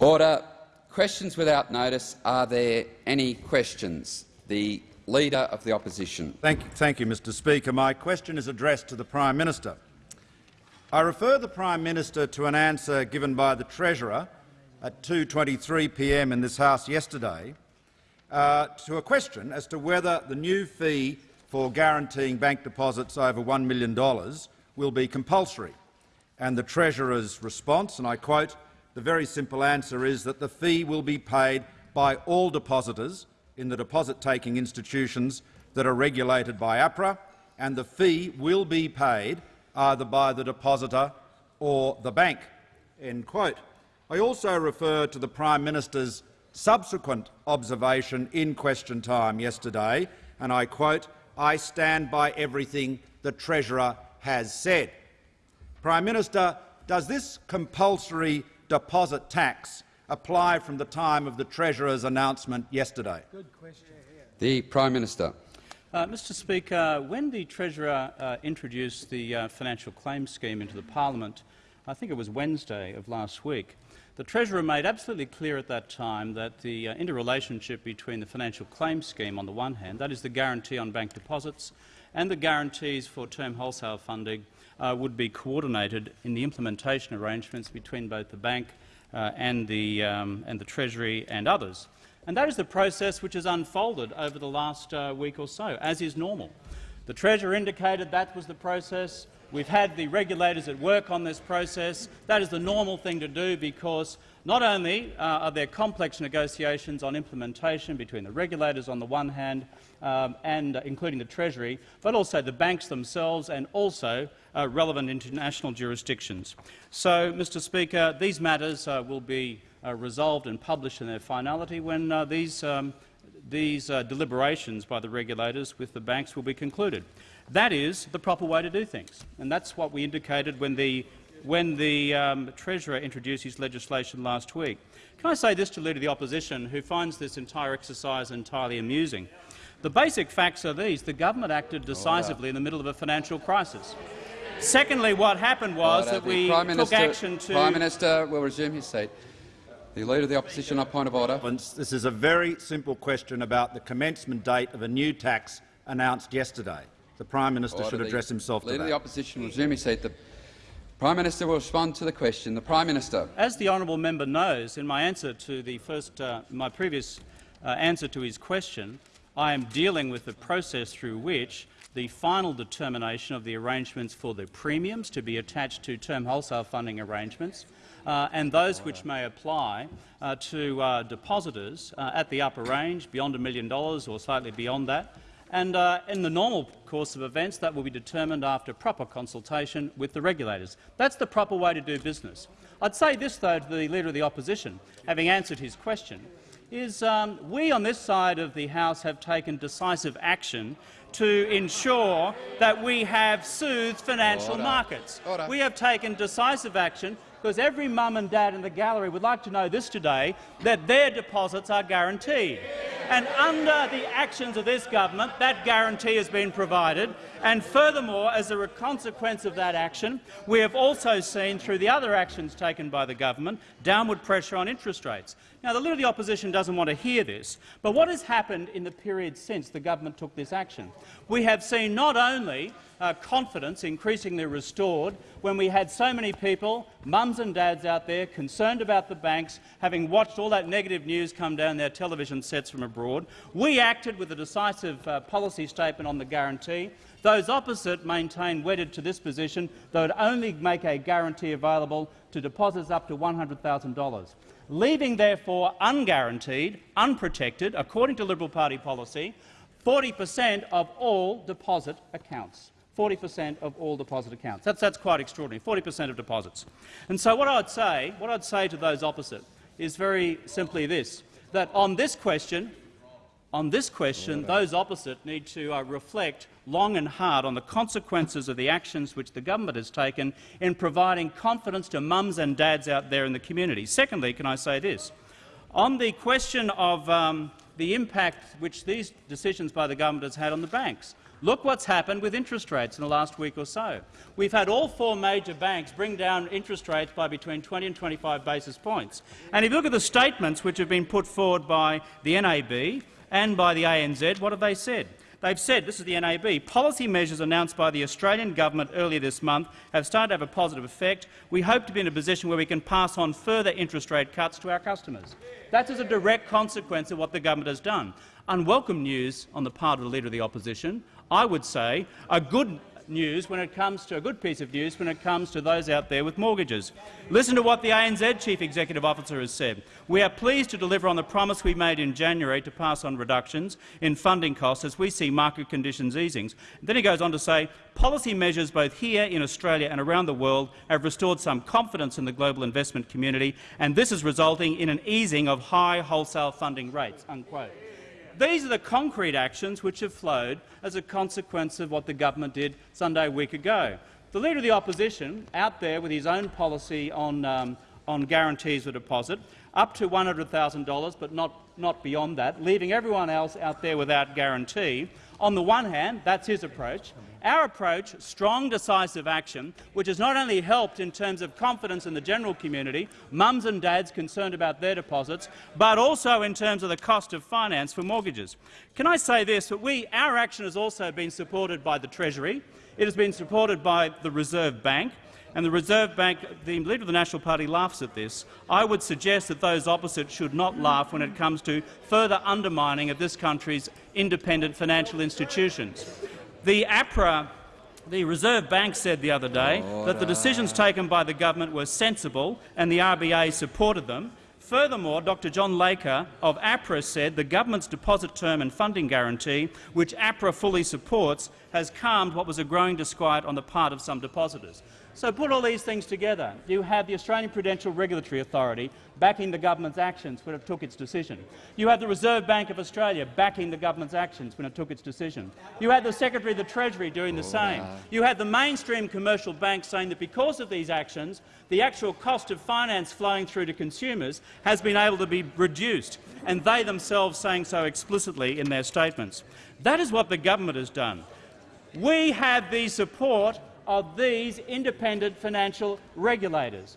Order. Questions without notice. Are there any questions? The Leader of the Opposition. Thank you, thank you, Mr Speaker. My question is addressed to the Prime Minister. I refer the Prime Minister to an answer given by the Treasurer at 2.23 p.m. in this House yesterday uh, to a question as to whether the new fee for guaranteeing bank deposits over $1 million will be compulsory. And the Treasurer's response, and I quote, the very simple answer is that the fee will be paid by all depositors in the deposit-taking institutions that are regulated by APRA, and the fee will be paid either by the depositor or the bank." End quote. I also refer to the Prime Minister's subsequent observation in question time yesterday, and I quote, I stand by everything the Treasurer has said. Prime Minister, does this compulsory deposit tax apply from the time of the Treasurer's announcement yesterday? Good question. The Prime Minister. Uh, Mr Speaker, when the Treasurer uh, introduced the uh, financial claims scheme into the parliament, I think it was Wednesday of last week, the Treasurer made absolutely clear at that time that the uh, interrelationship between the financial claims scheme on the one hand, that is the guarantee on bank deposits, and the guarantees for term wholesale funding uh, would be coordinated in the implementation arrangements between both the bank uh, and, the, um, and the Treasury and others. And that is the process which has unfolded over the last uh, week or so, as is normal. The Treasurer indicated that was the process. We've had the regulators at work on this process. That is the normal thing to do because not only uh, are there complex negotiations on implementation between the regulators on the one hand um, and uh, including the Treasury, but also the banks themselves and also uh, relevant international jurisdictions. So, Mr Speaker, these matters uh, will be uh, resolved and published in their finality when uh, these, um, these deliberations by the regulators with the banks will be concluded. That is the proper way to do things, and that's what we indicated when the, when the um, Treasurer introduced his legislation last week. Can I say this to the Leader of the Opposition, who finds this entire exercise entirely amusing? The basic facts are these. The government acted decisively in the middle of a financial crisis. Secondly, what happened was Order. that we Prime took Minister, action to— Prime Minister will resume his seat. The Leader of the Opposition on point of order. This is a very simple question about the commencement date of a new tax announced yesterday. The Prime Minister Order. should address himself Leader to that. Leader of the Opposition will resume his seat. The Prime Minister will respond to the question. The Prime Minister. As the honourable member knows, in my answer to the first, uh, my previous uh, answer to his question, I am dealing with the process through which the final determination of the arrangements for the premiums to be attached to term wholesale funding arrangements uh, and those which may apply uh, to uh, depositors uh, at the upper range, beyond a million dollars or slightly beyond that, and uh, in the normal course of events, that will be determined after proper consultation with the regulators. That's the proper way to do business. I'd say this, though, to the Leader of the Opposition, having answered his question, is um, we on this side of the House have taken decisive action to ensure that we have soothed financial Order. markets. Order. We have taken decisive action because every mum and dad in the gallery would like to know this today, that their deposits are guaranteed. And under the actions of this government, that guarantee has been provided. And furthermore, as a consequence of that action, we have also seen, through the other actions taken by the government, downward pressure on interest rates. Now, the Leader of the Opposition doesn't want to hear this, but what has happened in the period since the government took this action? We have seen not only uh, confidence increasingly restored when we had so many people, mums and dads out there, concerned about the banks, having watched all that negative news come down their television sets from abroad. We acted with a decisive uh, policy statement on the guarantee. Those opposite maintain wedded to this position they would only make a guarantee available to deposits up to $100,000, leaving therefore unguaranteed, unprotected, according to Liberal Party policy, 40 per cent of all deposit accounts. 40 per cent of all deposit accounts. That's, that's quite extraordinary, 40 per cent of deposits. And so what I'd say, what I'd say to those opposite is very simply this, that on this question, on this question, those opposite need to uh, reflect long and hard on the consequences of the actions which the government has taken in providing confidence to mums and dads out there in the community. Secondly, can I say this? On the question of um, the impact which these decisions by the government has had on the banks, Look what's happened with interest rates in the last week or so. We've had all four major banks bring down interest rates by between 20 and 25 basis points. And if you look at the statements which have been put forward by the NAB and by the ANZ, what have they said? They've said, this is the NAB, policy measures announced by the Australian government earlier this month have started to have a positive effect. We hope to be in a position where we can pass on further interest rate cuts to our customers. That is a direct consequence of what the government has done. Unwelcome news on the part of the Leader of the Opposition. I would say a good news when it comes to a good piece of news when it comes to those out there with mortgages. Listen to what the ANZ Chief Executive Officer has said. We are pleased to deliver on the promise we made in January to pass on reductions in funding costs as we see market conditions easing. Then he goes on to say, policy measures both here in Australia and around the world have restored some confidence in the global investment community, and this is resulting in an easing of high wholesale funding rates. Unquote. These are the concrete actions which have flowed as a consequence of what the government did Sunday a week ago. The Leader of the Opposition, out there with his own policy on, um, on guarantees for deposit, up to $100,000 but not, not beyond that, leaving everyone else out there without guarantee. On the one hand, that's his approach. Our approach, strong, decisive action, which has not only helped in terms of confidence in the general community, mums and dads concerned about their deposits, but also in terms of the cost of finance for mortgages. Can I say this, that we, our action has also been supported by the Treasury, it has been supported by the Reserve Bank, and the Reserve Bank, the Leader of the National Party laughs at this. I would suggest that those opposite should not laugh when it comes to further undermining of this country's independent financial institutions. The APRA the Reserve Bank said the other day Order. that the decisions taken by the government were sensible and the RBA supported them. Furthermore, Dr John Laker of APRA said the government's deposit term and funding guarantee, which APRA fully supports, has calmed what was a growing disquiet on the part of some depositors. So put all these things together. You have the Australian Prudential Regulatory Authority backing the government's actions when it took its decision. You have the Reserve Bank of Australia backing the government's actions when it took its decision. You had the Secretary of the Treasury doing the oh, same. You had the mainstream commercial banks saying that because of these actions, the actual cost of finance flowing through to consumers has been able to be reduced, and they themselves saying so explicitly in their statements. That is what the government has done. We have the support of these independent financial regulators.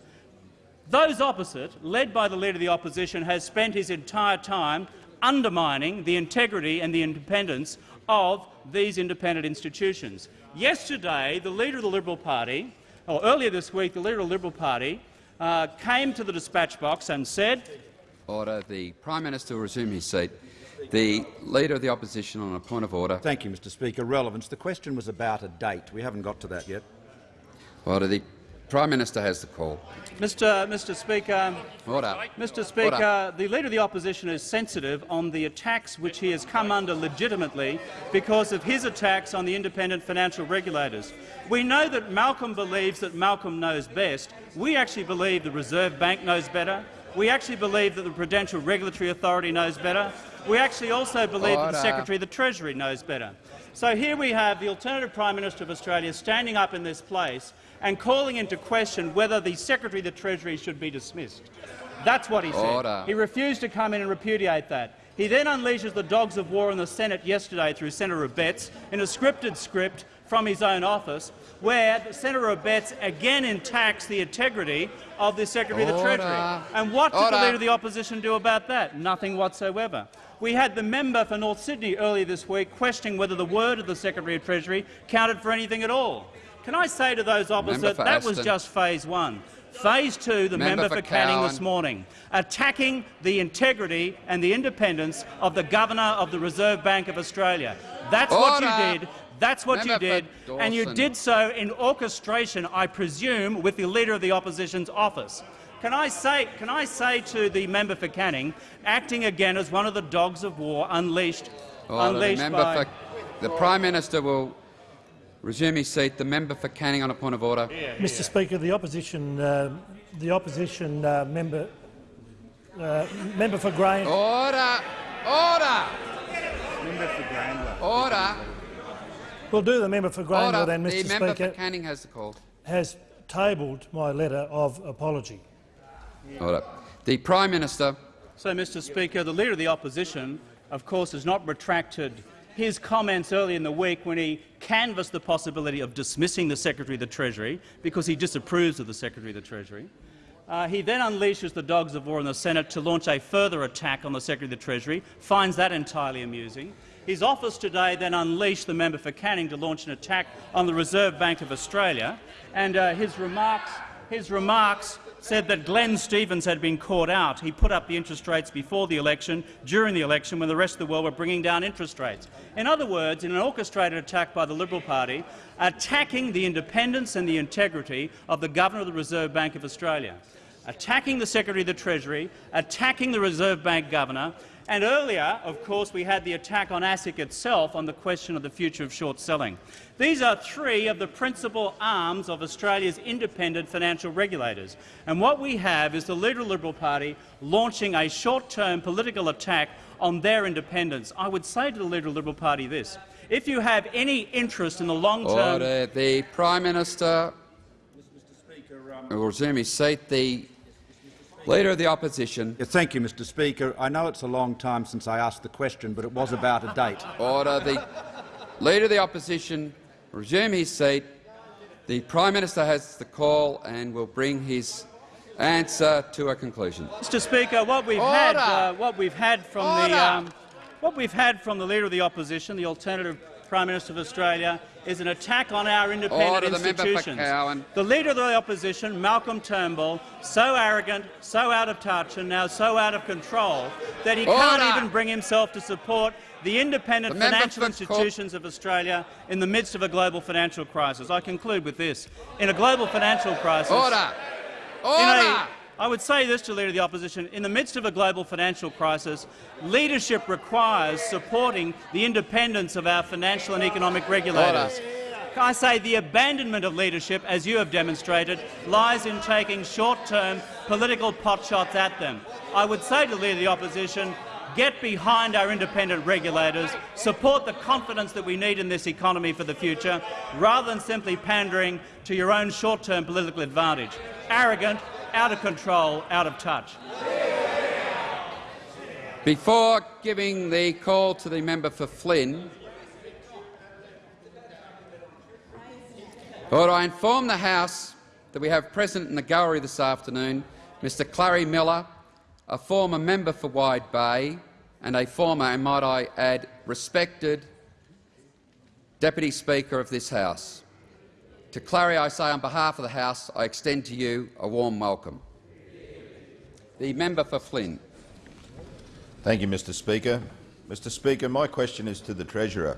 Those opposite, led by the Leader of the Opposition, has spent his entire time undermining the integrity and the independence of these independent institutions. Yesterday, the Leader of the Liberal Party, or earlier this week, the Leader of the Liberal Party uh, came to the dispatch box and said— Order. The Prime Minister will resume his seat. The Leader of the Opposition on a point of order. Thank you, Mr Speaker. Relevance. The question was about a date. We haven't got to that yet. Order. The Prime Minister has the call. Mr. Mr. Speaker, um, Order. Mr. Speaker, Order. the Leader of the Opposition is sensitive on the attacks which he has come under legitimately because of his attacks on the independent financial regulators. We know that Malcolm believes that Malcolm knows best. We actually believe the Reserve Bank knows better. We actually believe that the Prudential Regulatory Authority knows better. We actually also believe Order. that the Secretary of the Treasury knows better. So here we have the alternative Prime Minister of Australia standing up in this place and calling into question whether the Secretary of the Treasury should be dismissed. That's what he said. He refused to come in and repudiate that. He then unleashes the dogs of war in the Senate yesterday through Senator Abetz in a scripted script from his own office, where Senator Abetz again attacks the integrity of the Secretary Order. of the Treasury. And what did Order. the Leader of the Opposition do about that? Nothing whatsoever. We had the member for North Sydney earlier this week questioning whether the word of the Secretary of Treasury counted for anything at all. Can I say to those opposite, that Aston. was just phase one. Phase two, the member, member for, for Canning this morning, attacking the integrity and the independence of the Governor of the Reserve Bank of Australia. That's Order. what you did. That's what member you did, and you did so in orchestration, I presume, with the Leader of the Opposition's office. Can I, say, can I say to the member for Canning, acting again as one of the dogs of war unleashed, Order. unleashed the by... the Prime Minister will Resume his seat. The member for Canning on a point of order. Yeah, Mr. Speaker, the opposition, uh, the opposition uh, member, uh, member for Grain. Order. Order. Member for Grain. Order. We'll do the member for Grain then, Mr. The Speaker. The member for Canning has the call. Has tabled my letter of apology. Order. The Prime Minister. So, Mr. Speaker, the Leader of the Opposition, of course, has not retracted his comments early in the week when he canvassed the possibility of dismissing the Secretary of the Treasury because he disapproves of the Secretary of the Treasury. Uh, he then unleashes the dogs of war in the Senate to launch a further attack on the Secretary of the Treasury, finds that entirely amusing. His office today then unleashed the member for Canning to launch an attack on the Reserve Bank of Australia, and uh, his remarks, his remarks said that Glenn Stevens had been caught out. He put up the interest rates before the election, during the election, when the rest of the world were bringing down interest rates. In other words, in an orchestrated attack by the Liberal Party, attacking the independence and the integrity of the Governor of the Reserve Bank of Australia, attacking the Secretary of the Treasury, attacking the Reserve Bank Governor, and earlier, of course, we had the attack on ASIC itself on the question of the future of short selling. These are three of the principal arms of Australia's independent financial regulators. And what we have is the Leader of the Liberal Party launching a short-term political attack on their independence. I would say to the Leader of the Liberal Party this. If you have any interest in the long-term— Order. The Prime Minister will resume his seat. The Leader of the Opposition. Yeah, thank you, Mr Speaker. I know it's a long time since I asked the question, but it was about a date. Order. The Leader of the Opposition resume his seat. The Prime Minister has the call and will bring his answer to a conclusion. Mr. Speaker, what we've Order. had, uh, what we've had from Order. the, um, what we've had from the Leader of the Opposition, the alternative Prime Minister of Australia, is an attack on our independent Order, the institutions. Cowan. The Leader of the Opposition, Malcolm Turnbull, so arrogant, so out of touch, and now so out of control that he can't even bring himself to support the independent The financial institutions of Australia in the midst of a global financial crisis. I conclude with this: in a global financial crisis, Order. Order. I would say this to Leader of the Opposition. In the midst of a global financial crisis, leadership requires supporting the independence of our financial and economic regulators. I say the abandonment of leadership, as you have demonstrated, lies in taking short-term political potshots at them. I would say to the Leader of the Opposition, get behind our independent regulators, support the confidence that we need in this economy for the future, rather than simply pandering to your own short-term political advantage. Arrogant, out of control, out of touch. Before giving the call to the member for Flynn, Lord, I inform the House that we have present in the gallery this afternoon Mr Clarrie Millar, a former member for Wide Bay and a former, and might I add, respected Deputy Speaker of this House. To Clarrie, I say on behalf of the House, I extend to you a warm welcome. The member for Flynn. Thank you, Mr Speaker. Mr Speaker, my question is to the Treasurer.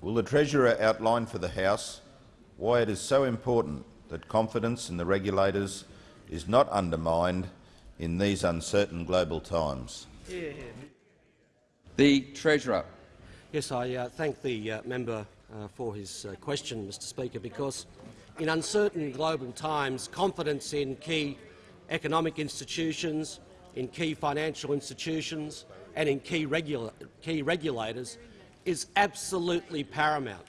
Will the Treasurer outline for the House why it is so important that confidence in the regulators is not undermined in these uncertain global times? The Treasurer. Yes, I uh, thank the uh, member uh, for his uh, question, Mr Speaker, because in uncertain global times, confidence in key economic institutions, in key financial institutions and in key, regula key regulators is absolutely paramount.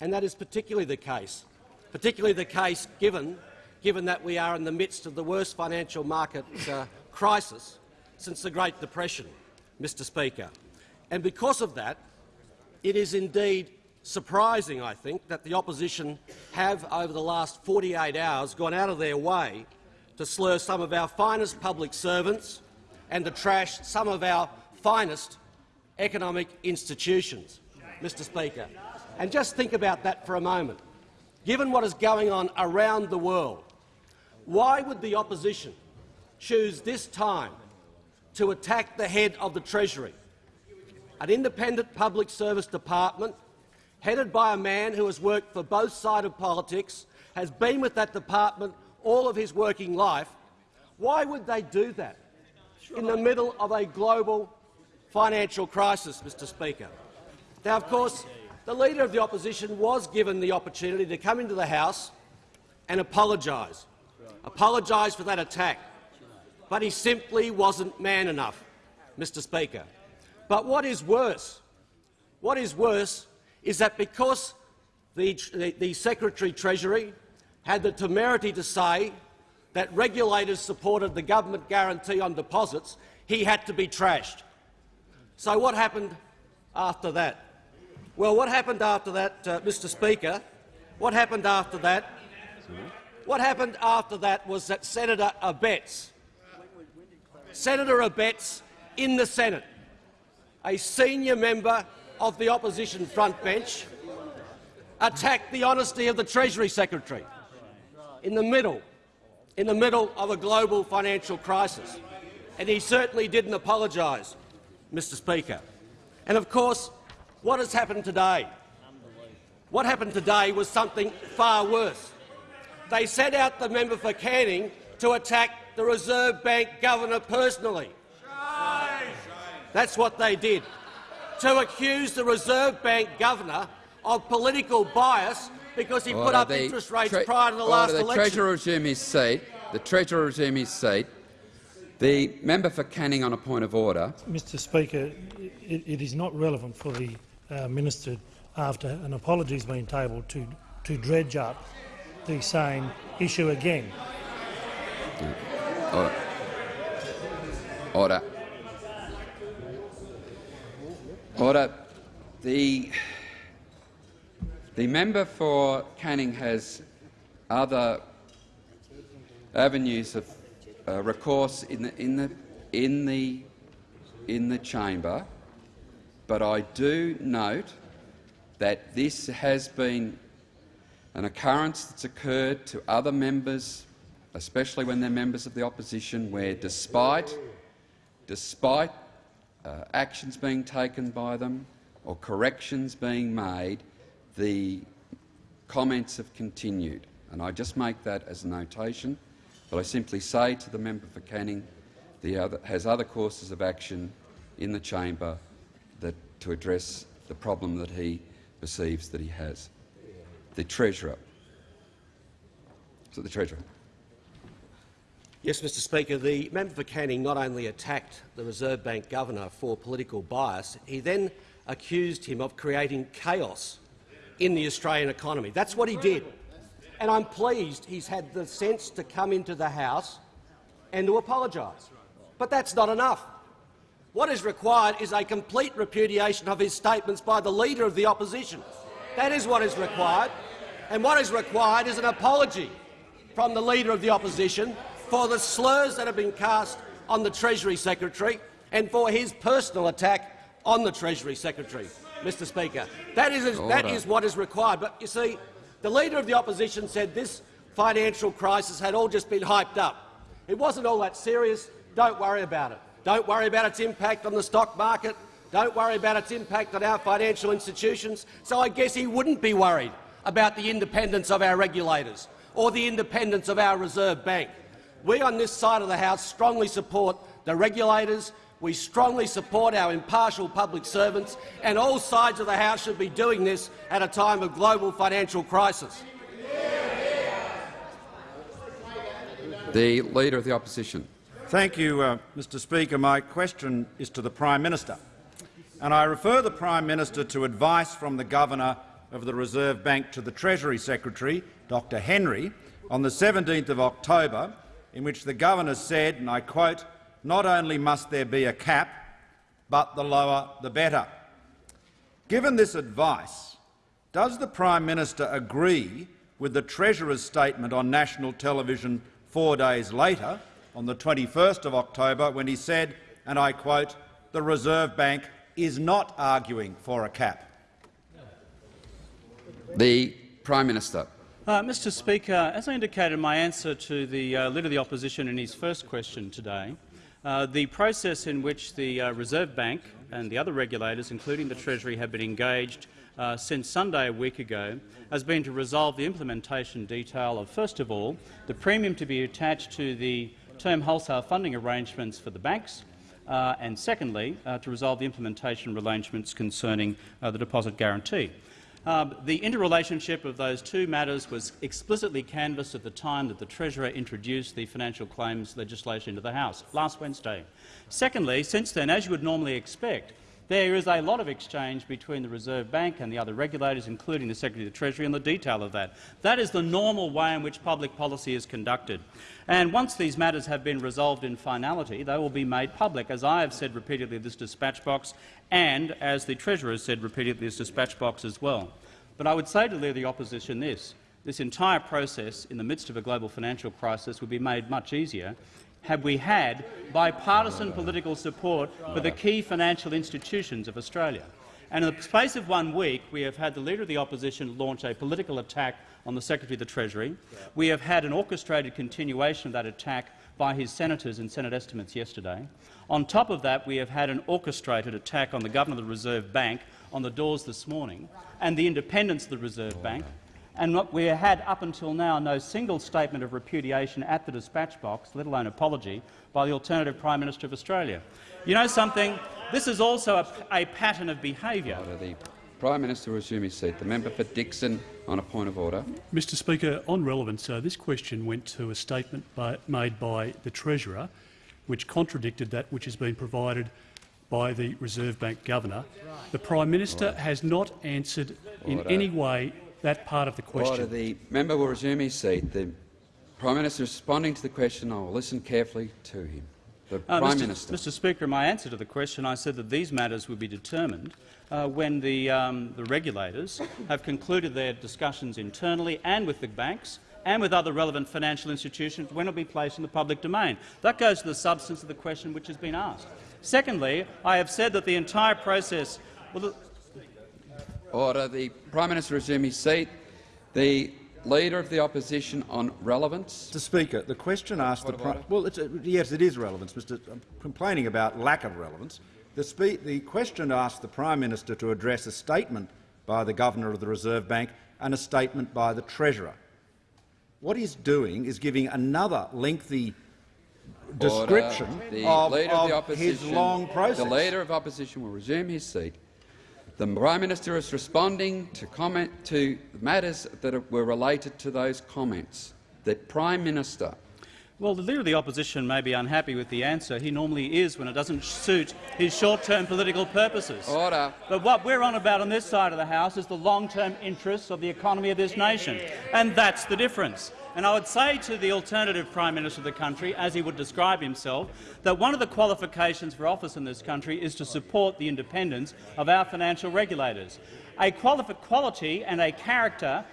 And that is particularly the case, particularly the case given, given that we are in the midst of the worst financial market uh, crisis since the Great Depression, Mr Speaker. And because of that, it is indeed surprising, I think, that the opposition have, over the last 48 hours, gone out of their way to slur some of our finest public servants and to trash some of our finest economic institutions, Mr Speaker. And just think about that for a moment. Given what is going on around the world, why would the opposition choose this time to attack the head of the Treasury, an independent public service department headed by a man who has worked for both sides of politics, has been with that department all of his working life, why would they do that in the middle of a global financial crisis, Mr Speaker? Now, of course, the Leader of the Opposition was given the opportunity to come into the House and apologise, apologise for that attack, but he simply wasn't man enough, Mr Speaker. But what is worse, what is worse is that because the, the, the Secretary-Treasury had the temerity to say that regulators supported the government guarantee on deposits, he had to be trashed. So what happened after that? Well, what happened after that, uh, Mr Speaker? What happened after that? What happened after that was that Senator Abetz, Senator Abetz in the Senate, a senior member of the opposition front bench, attacked the honesty of the Treasury Secretary in the middle, in the middle of a global financial crisis. And he certainly didn't apologise, Mr Speaker. And of course, what has happened today? What happened today was something far worse. They sent out the member for Canning to attack the Reserve Bank governor personally. That's what they did. To accuse the Reserve Bank governor of political bias because he put up interest rates prior to the order. last the election. Treasurer resume his seat. The Treasurer resume his seat. The member for Canning on a point of order. Mr Speaker, it, it is not relevant for the uh, minister, after an apology has been tabled, to, to dredge up the same issue again. Order. Order. Order. The, the member for Canning has other avenues of uh, recourse in the, in, the, in, the, in the chamber, but I do note that this has been an occurrence that's occurred to other members, especially when they're members of the opposition, where despite, despite uh, actions being taken by them or corrections being made, the comments have continued. And I just make that as a notation, but I simply say to the member for Canning the other, has other courses of action in the chamber that, to address the problem that he perceives that he has. The Treasurer. So the Treasurer. Yes, Mr Speaker. The member for Canning not only attacked the Reserve Bank governor for political bias, he then accused him of creating chaos in the Australian economy. That's what he did. And I'm pleased he's had the sense to come into the House and to apologise. But that's not enough. What is required is a complete repudiation of his statements by the Leader of the Opposition. That is what is required. And what is required is an apology from the Leader of the Opposition for the slurs that have been cast on the Treasury Secretary and for his personal attack on the Treasury Secretary, Mr Speaker. That is, that is what is required. But you see, the Leader of the Opposition said this financial crisis had all just been hyped up. It wasn't all that serious. Don't worry about it. Don't worry about its impact on the stock market. Don't worry about its impact on our financial institutions. So I guess he wouldn't be worried about the independence of our regulators or the independence of our Reserve Bank. We on this side of the House strongly support the regulators, we strongly support our impartial public servants, and all sides of the House should be doing this at a time of global financial crisis. The Leader of the Opposition. Thank you, uh, Mr Speaker. My question is to the Prime Minister, and I refer the Prime Minister to advice from the Governor of the Reserve Bank to the Treasury Secretary, Dr Henry, on the 17th of October, in which the Governor said, and I quote, not only must there be a cap, but the lower the better. Given this advice, does the Prime Minister agree with the Treasurer's statement on national television four days later, on the 21st of October, when he said, and I quote, the Reserve Bank is not arguing for a cap? The Prime Minister. Uh, Mr Speaker, as I indicated in my answer to the uh, Leader of the Opposition in his first question today, uh, the process in which the uh, Reserve Bank and the other regulators, including the Treasury, have been engaged uh, since Sunday a week ago has been to resolve the implementation detail of, first of all, the premium to be attached to the term wholesale funding arrangements for the banks, uh, and secondly, to resolve the implementation arrangements concerning the deposit guarantee. Um, the interrelationship of those two matters was explicitly canvassed at the time that the Treasurer introduced the financial claims legislation into the House last Wednesday. Secondly, since then, as you would normally expect, There is a lot of exchange between the Reserve Bank and the other regulators, including the Secretary of the Treasury, and the detail of that. That is the normal way in which public policy is conducted. And once these matters have been resolved in finality, they will be made public, as I have said repeatedly this dispatch box and as the Treasurer has said repeatedly this dispatch box as well. But I would say to the Opposition this. This entire process in the midst of a global financial crisis would be made much easier had we had bipartisan political support for the key financial institutions of Australia. And in the space of one week, we have had the Leader of the Opposition launch a political attack on the Secretary of the Treasury. We have had an orchestrated continuation of that attack by his senators in Senate estimates yesterday. On top of that, we have had an orchestrated attack on the Governor of the Reserve Bank on the doors this morning and the independence of the Reserve Bank and what we had up until now no single statement of repudiation at the dispatch box, let alone apology, by the alternative Prime Minister of Australia. You know something? This is also a, a pattern of behaviour. The Prime Minister will resume his seat. The member for Dickson on a point of order. Mr Speaker, on relevance, uh, this question went to a statement by, made by the Treasurer which contradicted that which has been provided by the Reserve Bank Governor. The Prime Minister has not answered in Order. any way that part of the question. Order. The member will resume his seat. The Prime Minister is responding to the question. I will listen carefully to him. The Uh, Prime Mr. Minister. Mr. Speaker, in my answer to the question, I said that these matters would be determined uh, when the, um, the regulators have concluded their discussions internally and with the banks and with other relevant financial institutions when it will be placed in the public domain. That goes to the substance of the question which has been asked. Secondly, I have said that the entire process— well, the, Order. The Prime Minister resume his seat. The Leader of the Opposition on relevance. Mr Speaker, the question asked the Point of Prime— well, it's a, yes, it is relevance. Mr. I'm complaining about lack of relevance. The, the question asked the Prime Minister to address a statement by the Governor of the Reserve Bank and a statement by the Treasurer. What he's doing is giving another lengthy description Order. The of, Leader of, the of his long process. The Leader of Opposition will resume his seat. The Prime Minister is responding to comment to matters that were related to those comments. The Prime Minister. Well, the Leader of the Opposition may be unhappy with the answer. He normally is when it doesn't suit his short-term political purposes. Order. But what we're on about on this side of the House is the long-term interests of the economy of this nation, and that's the difference. And I would say to the alternative Prime Minister of the country, as he would describe himself, that one of the qualifications for office in this country is to support the independence of our financial regulators. A quali- quality and a character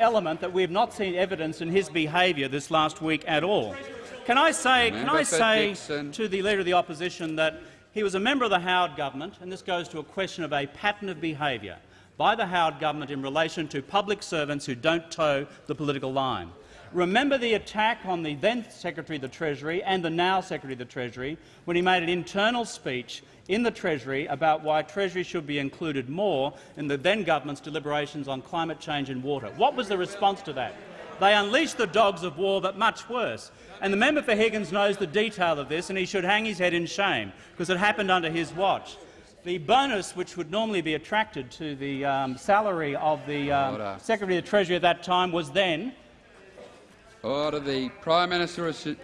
element that we have not seen evidence in his behaviour this last week at all. Can I say, can I say to the Leader of the Opposition that he was a member of the Howard government, and this goes to a question of a pattern of behaviour by the Howard government in relation to public servants who don't toe the political line. Remember the attack on the then Secretary of the Treasury and the now Secretary of the Treasury when he made an internal speech in the Treasury about why Treasury should be included more in the then government's deliberations on climate change and water. What was the response to that? They unleashed the dogs of war, but much worse. And the member for Higgins knows the detail of this, and he should hang his head in shame, because it happened under his watch. The bonus, which would normally be attracted to the um, salary of the um, Secretary of the Treasury at that time was then Order. The Prime Minister resume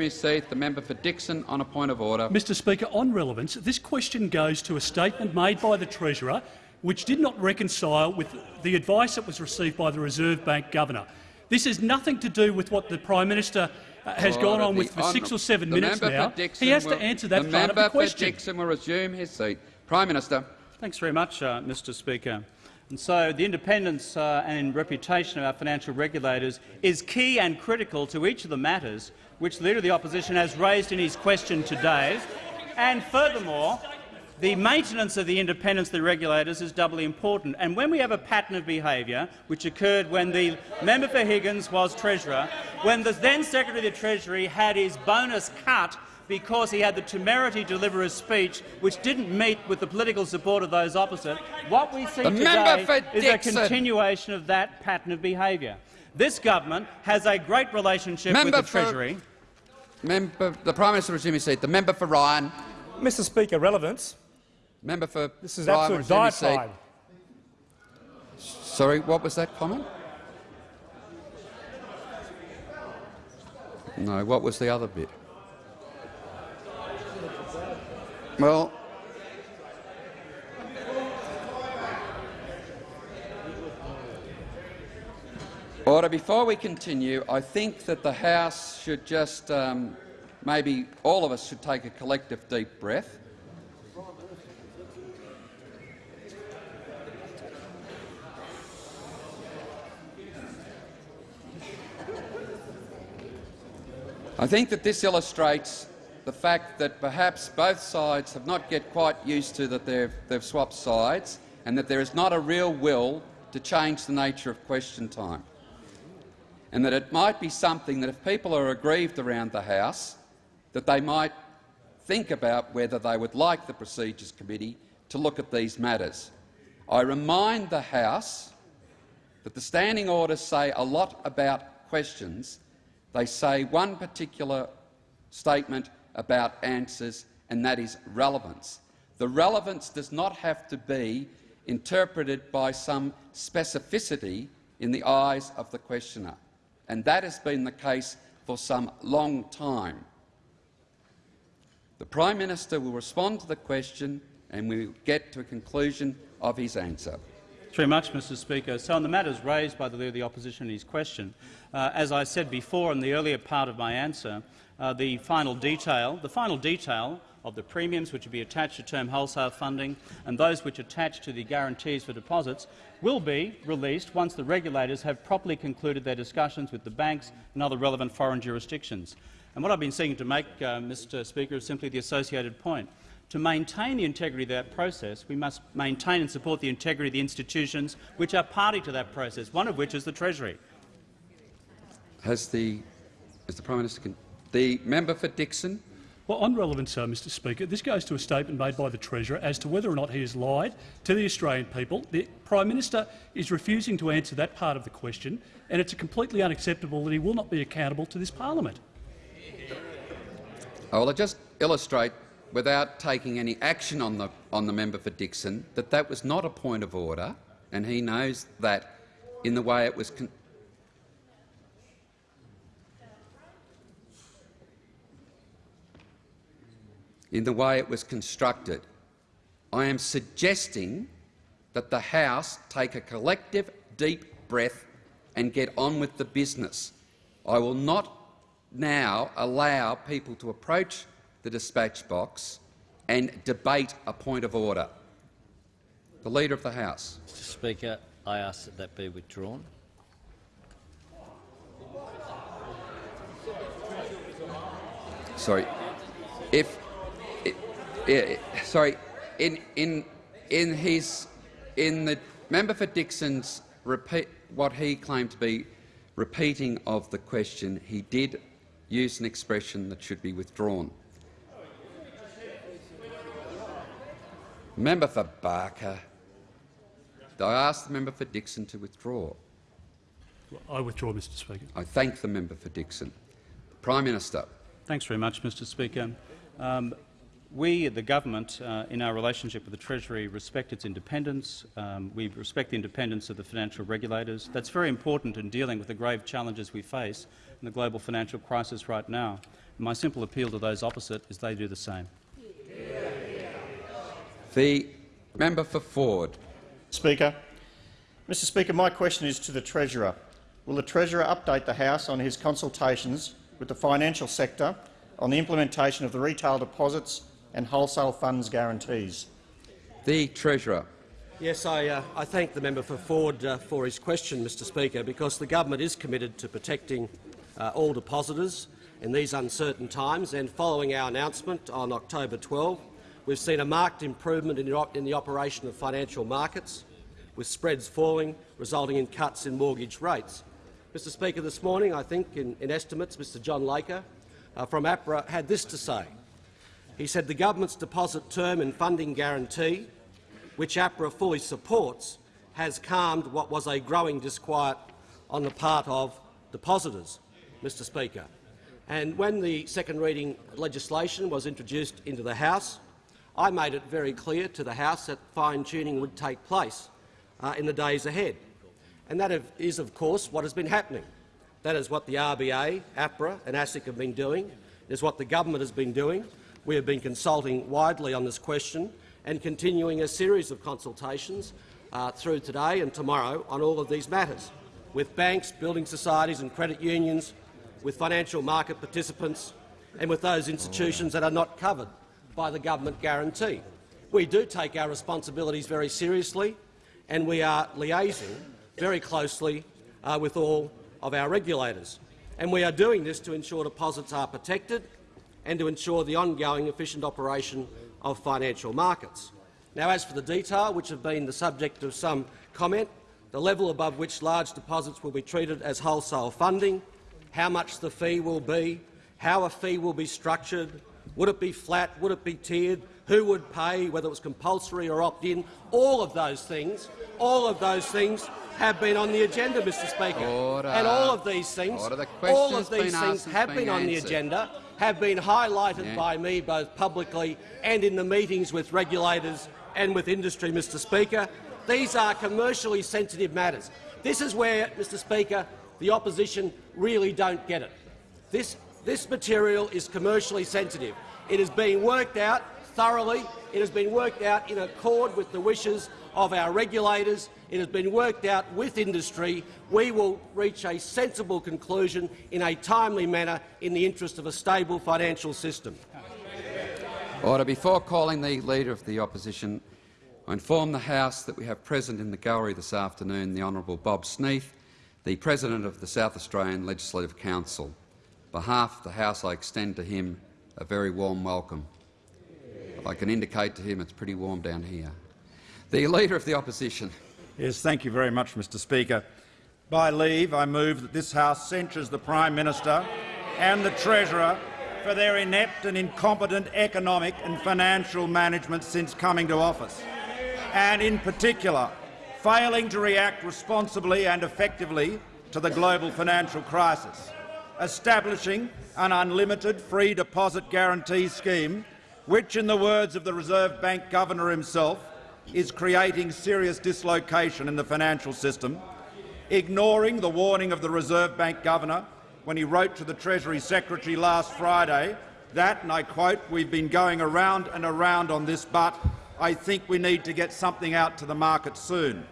his seat. The member for Dickson on a point of order. Mr Speaker, on relevance, this question goes to a statement made by the Treasurer which did not reconcile with the advice that was received by the Reserve Bank Governor. This has nothing to do with what the Prime Minister uh, has gone Order. on with for six or seven the minutes now. He has will- to answer that part of member the question. for Dickson will resume his seat. Prime Minister. Thanks very much, uh, Mr Speaker. And so the independence uh, and reputation of our financial regulators is key and critical to each of the matters which the Leader of the Opposition has raised in his question today. And furthermore, the maintenance of the independence of the regulators is doubly important. And when we have a pattern of behaviour, which occurred when the member for Higgins was Treasurer, when the then Secretary of the Treasury had his bonus cut because he had the temerity to deliver a speech which didn't meet with the political support of those opposite, what we see The today for is a continuation of that pattern of behaviour. This government has a great relationship Member with the for- Treasury. Member, the Prime Minister resume his seat. The member for Ryan. Mr Speaker, relevance. Member for This is Ryan absolute resume seat. diatribe. Sorry, what was that comment? No, what was the other bit? Well, Order, before we continue, I think that the House should just, um, maybe all of us should take a collective deep breath. I think that this illustrates the fact that perhaps both sides have not yet quite used to that they've, they've swapped sides and that there is not a real will to change the nature of question time. And that it might be something that if people are aggrieved around the House, that they might think about whether they would like the Procedures Committee to look at these matters. I remind the House that the standing orders say a lot about questions. They say one particular statement about answers, and that is relevance. The relevance does not have to be interpreted by some specificity in the eyes of the questioner, and that has been the case for some long time. The Prime Minister will respond to the question and we will get to a conclusion of his answer. Thanks very much, Mr Speaker. So on the matters raised by the Leader of the Opposition in his question, uh, as I said before in the earlier part of my answer, uh, the final detail, the final detail of the premiums which will be attached to term wholesale funding and those which attach to the guarantees for deposits will be released once the regulators have properly concluded their discussions with the banks and other relevant foreign jurisdictions. And what I've been seeking to make, uh, Mr Speaker, is simply the associated point. To maintain the integrity of that process, we must maintain and support the integrity of the institutions which are party to that process, one of which is the Treasury. Has the, is the Prime Minister the member for Dickson. Well, on relevance, uh, Mr Speaker, this goes to a statement made by the Treasurer as to whether or not he has lied to the Australian people. The Prime Minister is refusing to answer that part of the question, and it's completely unacceptable that he will not be accountable to this parliament. I just illustrate, without taking any action on the, on the member for Dickson, that that was not a point of order, and he knows that in the way it was in the way it was constructed. I am suggesting that the House take a collective deep breath and get on with the business. I will not now allow people to approach the dispatch box and debate a point of order. The Leader of the House. Mr Speaker, I ask that that be withdrawn. Sorry. If sorry, in in in his in the member for Dickson's repeat what he claimed to be repeating of the question, he did use an expression that should be withdrawn. Member for Barker. I ask the member for Dickson to withdraw. I withdraw, Mr Speaker. I thank the member for Dickson. Prime Minister. Thanks very much, Mr Speaker. Um, we, the government, uh, in our relationship with the Treasury, respect its independence. Um, we respect the independence of the financial regulators. That's very important in dealing with the grave challenges we face in the global financial crisis right now. And my simple appeal to those opposite is they do the same. The member for Forde. Speaker. Mr Speaker, my question is to the Treasurer. Will the Treasurer update the House on his consultations with the financial sector on the implementation of the retail deposits and wholesale funds guarantees. The Treasurer. Yes, I, uh, I thank the member for Forde uh, for his question, Mr Speaker, because the government is committed to protecting uh, all depositors in these uncertain times, and following our announcement on October 12, we've seen a marked improvement in the, in the operation of financial markets, with spreads falling, resulting in cuts in mortgage rates. Mr Speaker, this morning, I think, in, in estimates, Mr John Laker uh, from APRA had this to say. He said the government's deposit term and funding guarantee, which APRA fully supports, has calmed what was a growing disquiet on the part of depositors, Mr Speaker. And when the second reading legislation was introduced into the House, I made it very clear to the House that fine-tuning would take place uh, in the days ahead. And that is, of course, what has been happening. That is what the RBA, APRA and ASIC have been doing. It is what the government has been doing. We have been consulting widely on this question and continuing a series of consultations uh, through today and tomorrow on all of these matters. with banks, building societies and credit unions, with financial market participants and with those institutions that are not covered by the government guarantee. We do take our responsibilities very seriously and we are liaising very closely uh, with all of our regulators. And we are doing this to ensure deposits are protected and to ensure the ongoing efficient operation of financial markets. Now, as for the detail, which have been the subject of some comment, the level above which large deposits will be treated as wholesale funding, how much the fee will be, how a fee will be structured, would it be flat, would it be tiered, who would pay, whether it was compulsory or opt-in, all of those things, all of those things have been on the agenda, Mr Speaker. Order. And all of these things, The all of these things have been been on the agenda, have been highlighted Yeah. by me both publicly and in the meetings with regulators and with industry, Mr Speaker. These are commercially sensitive matters. This is where, Mr Speaker, the opposition really don't get it. This, this material is commercially sensitive. It is being worked out thoroughly. It has been worked out in accord with the wishes of our regulators. It has been worked out with industry. We will reach a sensible conclusion in a timely manner in the interest of a stable financial system. Order. Before calling the Leader of the Opposition, I inform the House that we have present in the gallery this afternoon the Honourable Bob Sneath, the President of the South Australian Legislative Council. On behalf of the House, I extend to him a very warm welcome. I can indicate to him it's pretty warm down here. The Leader of the Opposition. Yes, thank you very much, Mr Speaker. By leave, I move that this House censures the Prime Minister and the Treasurer for their inept and incompetent economic and financial management since coming to office, and in particular failing to react responsibly and effectively to the global financial crisis, establishing an unlimited free deposit guarantee scheme which, in the words of the Reserve Bank Governor himself, is creating serious dislocation in the financial system, ignoring the warning of the Reserve Bank Governor when he wrote to the Treasury Secretary last Friday that, and I quote, we've been going around and around on this, but I think we need to get something out to the market soon.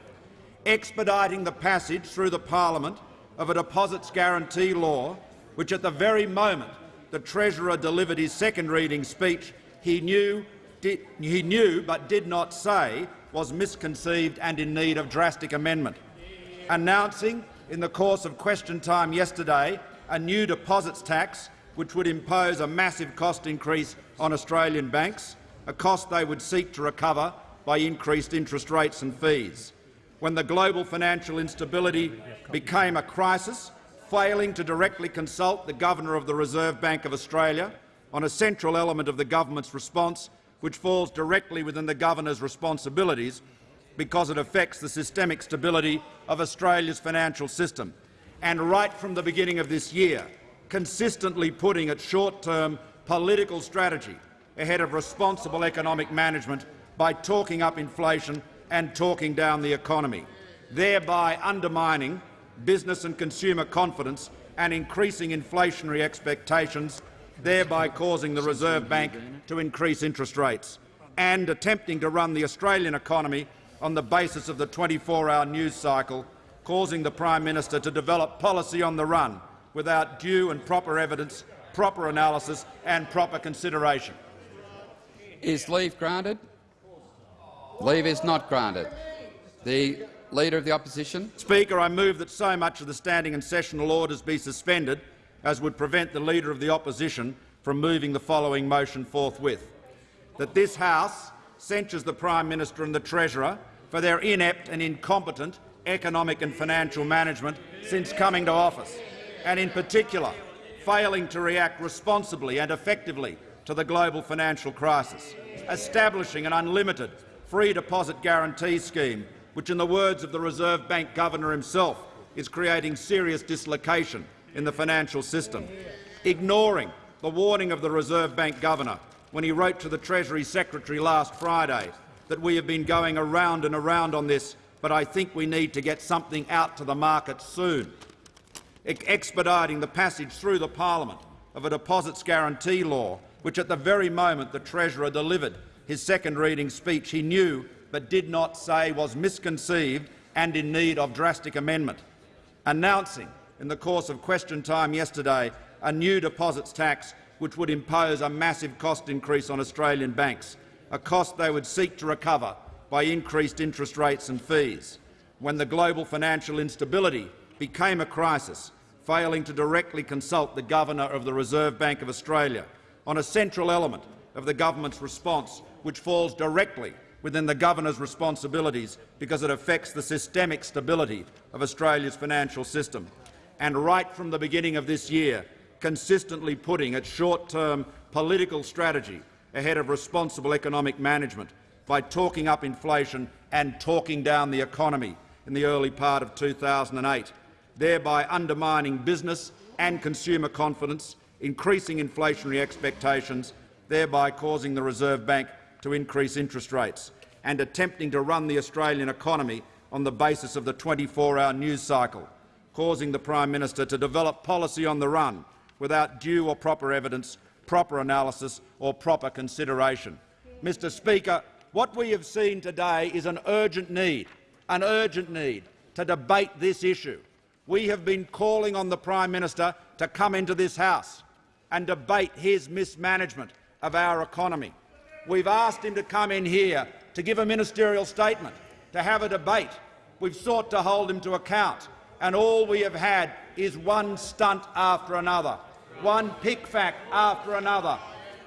Expediting the passage through the parliament of a deposits guarantee law, which at the very moment the Treasurer delivered his second reading speech, he knew, did, he knew but did not say was misconceived and in need of drastic amendment. Announcing in the course of question time yesterday a new deposits tax which would impose a massive cost increase on Australian banks, a cost they would seek to recover by increased interest rates and fees. When the global financial instability became a crisis, failing to directly consult the Governor of the Reserve Bank of Australia on a central element of the government's response, which falls directly within the Governor's responsibilities because it affects the systemic stability of Australia's financial system, and right from the beginning of this year, consistently putting its short-term political strategy ahead of responsible economic management by talking up inflation and talking down the economy, thereby undermining business and consumer confidence and increasing inflationary expectations, thereby causing the Reserve Bank to increase interest rates, and attempting to run the Australian economy on the basis of the 24-hour news cycle, causing the Prime Minister to develop policy on the run without due and proper evidence, proper analysis and proper consideration. Is leave granted? Leave is not granted. The Leader of the Opposition. Speaker, I move that so much of the standing and sessional orders be suspended as would prevent the Leader of the Opposition from moving the following motion forthwith. That this House censures the Prime Minister and the Treasurer for their inept and incompetent economic and financial management since coming to office, and in particular failing to react responsibly and effectively to the global financial crisis, establishing an unlimited free deposit guarantee scheme which, in the words of the Reserve Bank Governor himself, is creating serious dislocation in the financial system, ignoring the warning of the Reserve Bank Governor when he wrote to the Treasury Secretary last Friday that we have been going around and around on this, but I think we need to get something out to the market soon, expediting the passage through the parliament of a deposits guarantee law, which at the very moment the Treasurer delivered his second reading speech he knew but did not say was misconceived and in need of drastic amendment, announcing in the course of question time yesterday a new deposits tax which would impose a massive cost increase on Australian banks, a cost they would seek to recover by increased interest rates and fees. When the global financial instability became a crisis, failing to directly consult the Governor of the Reserve Bank of Australia on a central element of the government's response which falls directly within the Governor's responsibilities because it affects the systemic stability of Australia's financial system. And right from the beginning of this year, consistently putting its short-term political strategy ahead of responsible economic management by talking up inflation and talking down the economy in the early part of 2008, thereby undermining business and consumer confidence, increasing inflationary expectations, thereby causing the Reserve Bank to increase interest rates, and attempting to run the Australian economy on the basis of the 24-hour news cycle, causing the Prime Minister to develop policy on the run without due or proper evidence, proper analysis or proper consideration. Mr Speaker, what we have seen today is an urgent need, an urgent need to debate this issue. We have been calling on the Prime Minister to come into this House and debate his mismanagement of our economy. We've asked him to come in here to give a ministerial statement, to have a debate. We've sought to hold him to account, and all we have had is one stunt after another, one pic-fac after another,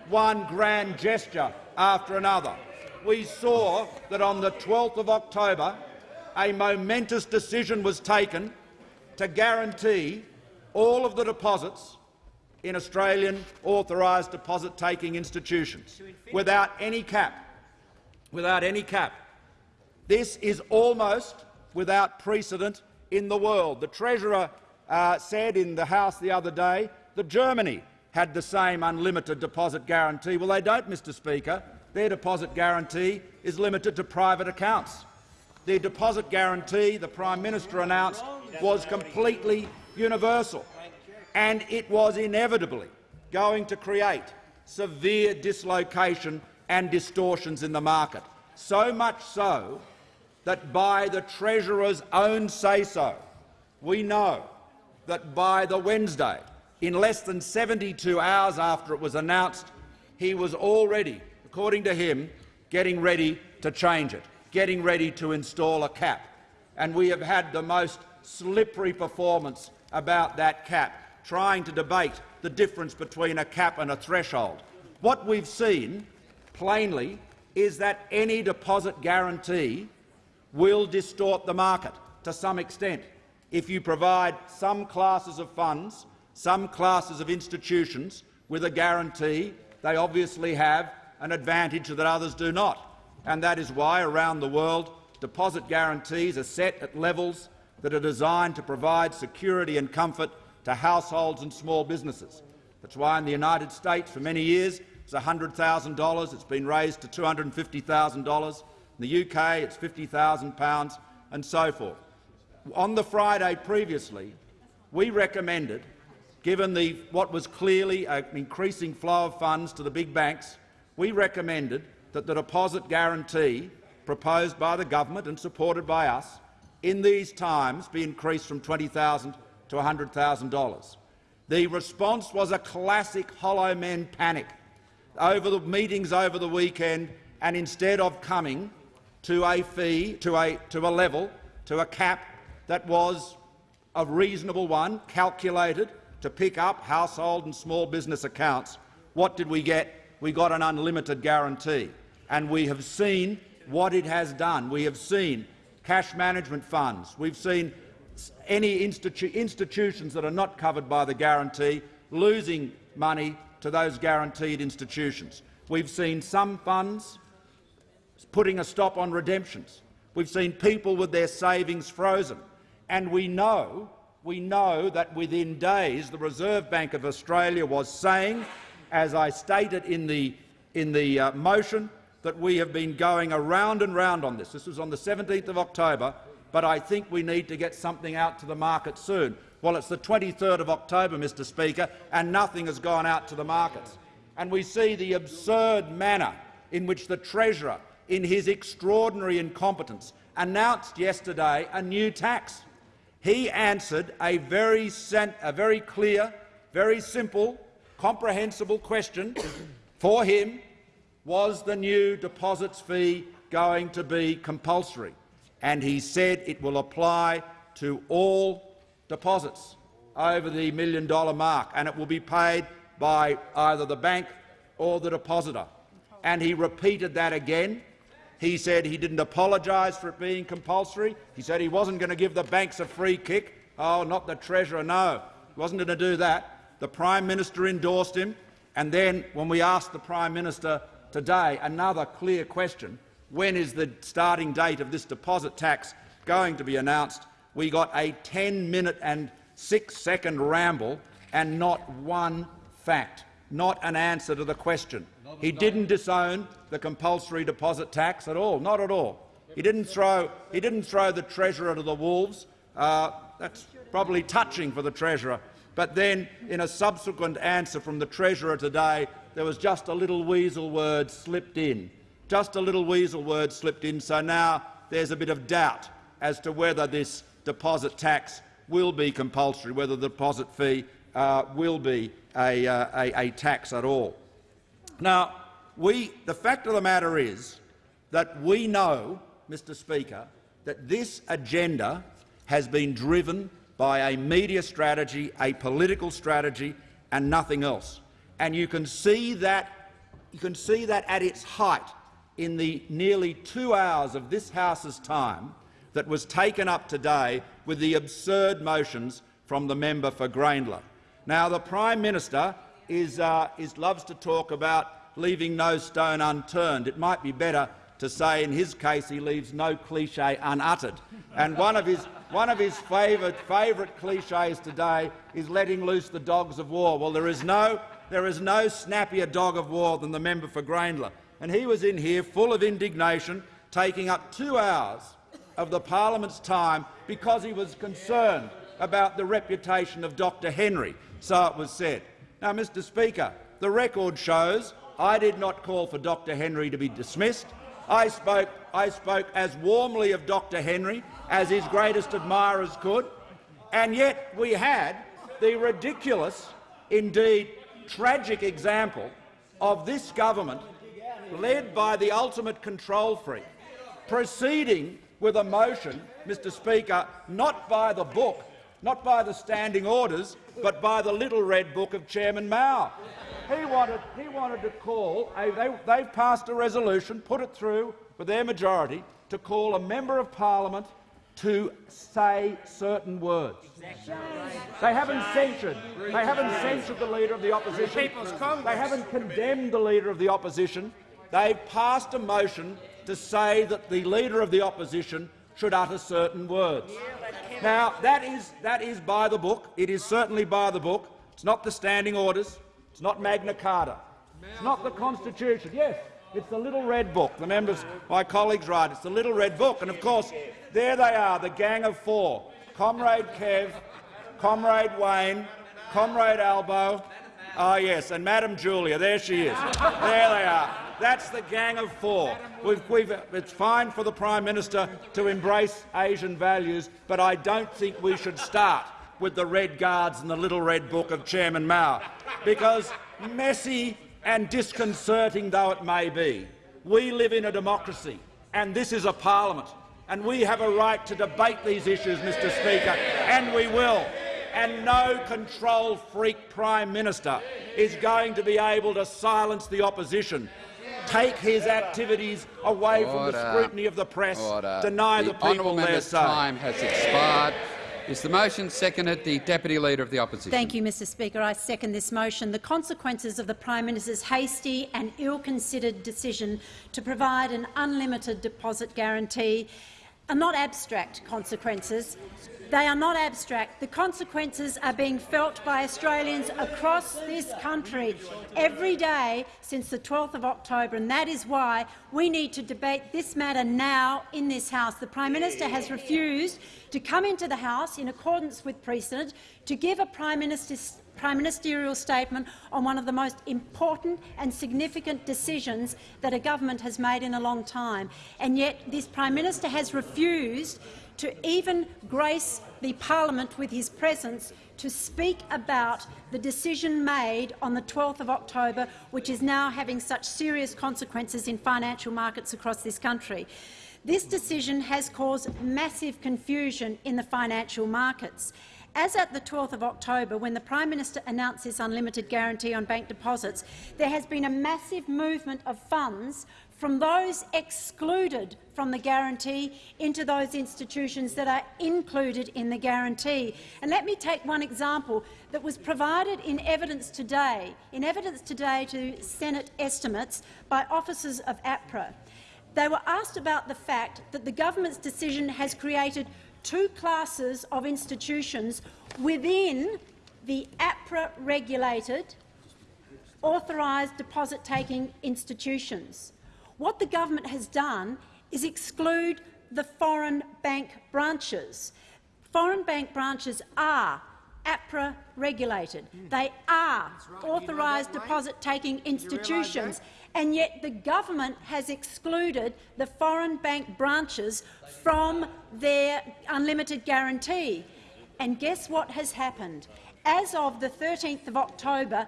one grand gesture after another. We saw that on the 12th of October a momentous decision was taken to guarantee all of the deposits in Australian authorised deposit-taking institutions without any cap. Without any cap. This is almost without precedent in the world. The Treasurer uh, said in the House the other day that Germany had the same unlimited deposit guarantee. Well, they don't, Mr Speaker. Their deposit guarantee is limited to private accounts. Their deposit guarantee, the Prime Minister announced, was completely universal and it was inevitably going to create severe dislocation and distortions in the market, so much so that by the Treasurer's own say-so, we know that by the Wednesday, in less than 72 hours after it was announced, he was already, according to him, getting ready to change it, getting ready to install a cap. And we have had the most slippery performance about that cap trying to debate the difference between a cap and a threshold. What we've seen, plainly, is that any deposit guarantee will distort the market to some extent. If you provide some classes of funds, some classes of institutions with a guarantee, they obviously have an advantage that others do not. And that is why, around the world, deposit guarantees are set at levels that are designed to provide security and comfort to households and small businesses. That's why in the United States for many years it's $100,000. It's been raised to $250,000. In the UK it's £50,000 and so forth. On the Friday previously, we recommended, given the, what was clearly an increasing flow of funds to the big banks, we recommended that the deposit guarantee proposed by the government and supported by us in these times be increased from 20,000 to $100,000. The response was a classic hollow men panic over the meetings over the weekend, and instead of coming to a fee, to a, to a level, to a cap that was a reasonable one, calculated to pick up household and small business accounts, what did we get? We got an unlimited guarantee. And we have seen what it has done. We have seen cash management funds. We've seen any institu institutions that are not covered by the guarantee losing money to those guaranteed institutions. We've seen some funds putting a stop on redemptions. We've seen people with their savings frozen. And we know, we know that within days the Reserve Bank of Australia was saying, as I stated in the, in the uh, motion, that we have been going around and round on this. This was on the 17th of October but I think we need to get something out to the market soon. Well, it's the 23rd of October, Mr Speaker, and nothing has gone out to the markets. And we see the absurd manner in which the Treasurer, in his extraordinary incompetence, announced yesterday a new tax. he answered a very, a very clear, very simple, comprehensible question for him was the new deposits fee going to be compulsory? And he said it will apply to all deposits over the million dollar mark, and it will be paid by either the bank or the depositor. And he repeated that again. He said he didn't apologise for it being compulsory. He said he wasn't going to give the banks a free kick. Oh, not the Treasurer, no. He wasn't going to do that. The Prime Minister endorsed him. And then, when we asked the Prime Minister today another clear question, when is the starting date of this deposit tax going to be announced, we got a 10-minute and six-second ramble and not one fact, not an answer to the question. He didn't disown the compulsory deposit tax at all, not at all. He didn't throw, he didn't throw the Treasurer to the wolves. Uh, that's probably touching for the Treasurer. But then, in a subsequent answer from the Treasurer today, there was just a little weasel word slipped in. Just a little weasel word slipped in, so now there's a bit of doubt as to whether this deposit tax will be compulsory, whether the deposit fee uh, will be a, uh, a, a, tax at all. Now, we, the fact of the matter is that we know, Mr Speaker, that this agenda has been driven by a media strategy, a political strategy and nothing else. And you can see that, you can see that at its height in the nearly two hours of this House's time that was taken up today with the absurd motions from the member for Grayndler. Now, the Prime Minister is, uh, is, loves to talk about leaving no stone unturned. It might be better to say in his case he leaves no cliche unuttered. And one of his, one of his favourite, favourite cliches today is letting loose the dogs of war. Well, there is, no, there is no snappier dog of war than the member for Grayndler. And he was in here full of indignation, taking up two hours of the parliament's time because he was concerned about the reputation of Dr Henry, so it was said. Now, Mr Speaker, the record shows I did not call for Dr Henry to be dismissed. I spoke, I spoke as warmly of Dr Henry as his greatest admirers could, and yet we had the ridiculous, indeed tragic example of this government, led by the ultimate control freak, proceeding with a motion, Mr Speaker, not by the book, not by the standing orders, but by the little red book of Chairman Mao. He wanted, he wanted to call, a, they, they've passed a resolution, put it through with their majority, to call a member of parliament to say certain words. They haven't censured. They haven't censured the leader of the opposition. They haven't condemned the leader of the opposition. They've passed a motion to say that the Leader of the Opposition should utter certain words. Now, that is, that is by the book. It is certainly by the book. It's not the standing orders. It's not Magna Carta. It's not the Constitution. Yes, it's the little red book. The members, my colleagues, right. It's the little red book. And of course, there they are, the gang of four: Comrade Kev, Comrade Wayne, Comrade Albo. Ah, yes, and Madam Julia. There she is. There they are. That's the gang of four. We've, we've, it's fine for the Prime Minister to embrace Asian values, but I don't think we should start with the Red Guards and the Little Red Book of Chairman Mao, because messy and disconcerting though it may be, we live in a democracy, and this is a parliament, and we have a right to debate these issues, Mr Speaker, and we will. And no control freak Prime Minister is going to be able to silence the opposition take his activities away Order. from the scrutiny of the press, Order. deny the, the people their say. time has expired. Is the motion seconded? The Deputy Leader of the Opposition. Thank you, Mr Speaker. I second this motion. The consequences of the Prime Minister's hasty and ill-considered decision to provide an unlimited deposit guarantee are not abstract consequences. They are not abstract. The consequences are being felt by Australians across this country every day since the 12th of October, and that is why we need to debate this matter now in this House. The Prime Minister has refused to come into the House in accordance with precedent to give a Prime Minister's Prime Ministerial statement on one of the most important and significant decisions that a government has made in a long time. And yet this Prime Minister has refused to even grace the parliament with his presence to speak about the decision made on the 12th of October, which is now having such serious consequences in financial markets across this country. This decision has caused massive confusion in the financial markets. As at the 12th of October, when the Prime Minister announced this unlimited guarantee on bank deposits, there has been a massive movement of funds from those excluded from the guarantee into those institutions that are included in the guarantee. And let me take one example that was provided in evidence today, in evidence today to Senate estimates by officers of APRA. They were asked about the fact that the government's decision has created two classes of institutions within the APRA-regulated authorised deposit-taking institutions. What the government has done is exclude the foreign bank branches. Foreign bank branches are APRA regulated. They are right. authorised you know deposit-taking institutions, and yet the government has excluded the foreign bank branches from their unlimited guarantee. And guess what has happened? As of the 13th of October,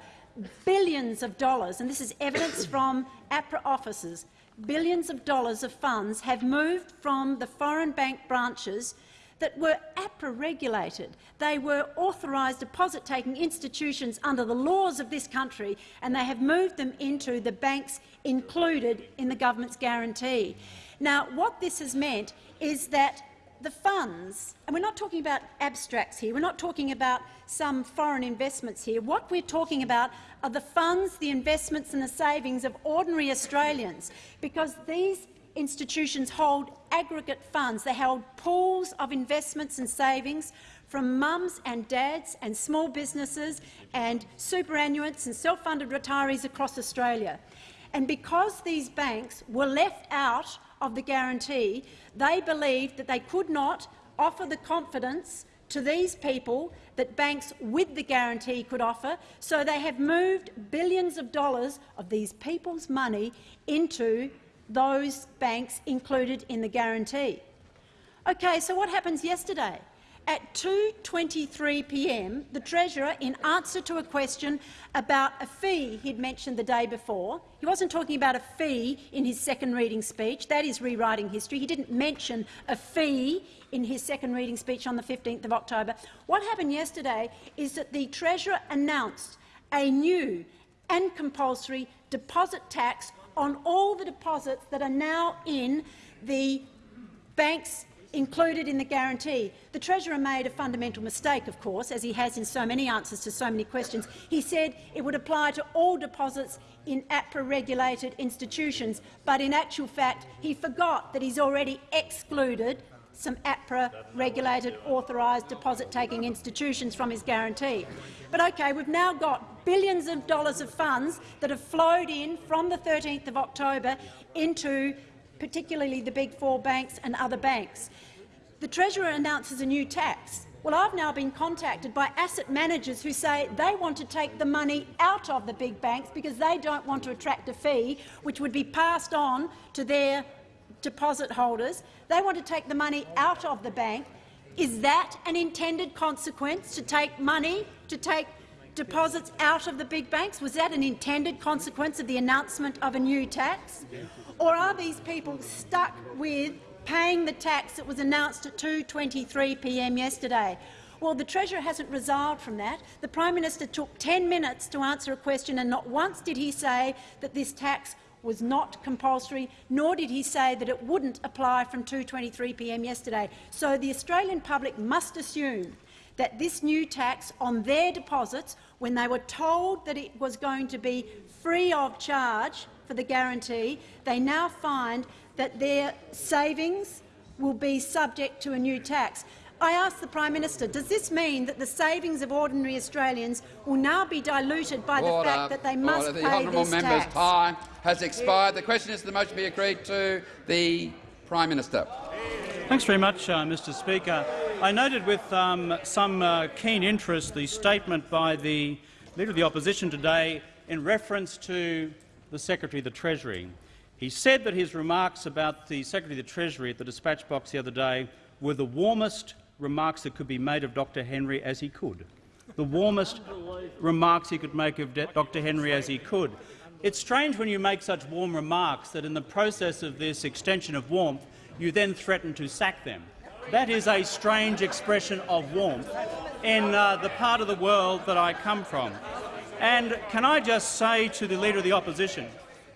billions of dollars, and this is evidence from APRA officers, billions of dollars of funds have moved from the foreign bank branches that were APRA regulated. They were authorised deposit-taking institutions under the laws of this country, and they have moved them into the banks included in the government's guarantee. Now, what this has meant is that the funds, and we're not talking about abstracts here, we're not talking about some foreign investments here. What we're talking about are the funds, the investments and the savings of ordinary Australians, because these institutions hold aggregate funds. They held pools of investments and savings from mums and dads and small businesses and superannuants and self-funded retirees across Australia. And because these banks were left out of the guarantee, they believed that they could not offer the confidence to these people that banks with the guarantee could offer, so they have moved billions of dollars of these people's money into those banks included in the guarantee. Okay, so what happens yesterday? At 2.23 p.m., the Treasurer, in answer to a question about a fee he'd mentioned the day before, he wasn't talking about a fee in his second reading speech. That is rewriting history. He didn't mention a fee in his second reading speech on the 15th of October. What happened yesterday is that the Treasurer announced a new and compulsory deposit tax on all the deposits that are now in the banks included in the guarantee. The Treasurer made a fundamental mistake, of course, as he has in so many answers to so many questions. He said it would apply to all deposits in APRA-regulated institutions, but in actual fact he forgot that he's already excluded some APRA-regulated authorised deposit-taking institutions from his guarantee. But OK, we've now got billions of dollars of funds that have flowed in from the 13th of October into particularly the big four banks and other banks. The Treasurer announces a new tax. Well, I've now been contacted by asset managers who say they want to take the money out of the big banks because they don't want to attract a fee which would be passed on to their deposit holders. They want to take the money out of the bank. Is that an intended consequence, to take money, to take deposits out of the big banks? Was that an intended consequence of the announcement of a new tax? Or are these people stuck with paying the tax that was announced at 2.23 p.m. yesterday. Well, the Treasurer hasn't resolved from that. The Prime Minister took 10 minutes to answer a question, and not once did he say that this tax was not compulsory, nor did he say that it wouldn't apply from 2.23 p.m. yesterday. So the Australian public must assume that this new tax on their deposits, when they were told that it was going to be free of charge for the guarantee, they now find that their savings will be subject to a new tax. I ask the Prime Minister, does this mean that the savings of ordinary Australians will now be diluted by Order. the fact that they must Order. pay the honourable this member's tax? time has expired. The question is the motion be agreed to. The Prime Minister. Thanks very much, uh, Mr Speaker. I noted with um, some uh, keen interest the statement by the Leader of the Opposition today in reference to the Secretary of the Treasury. He said that his remarks about the Secretary of the Treasury at the dispatch box the other day were the warmest remarks that could be made of Dr Henry as he could. The warmest remarks he could make of Dr Henry as he could. It's strange when you make such warm remarks that in the process of this extension of warmth you then threaten to sack them. That is a strange expression of warmth in uh, the part of the world that I come from. And can I just say to the Leader of the Opposition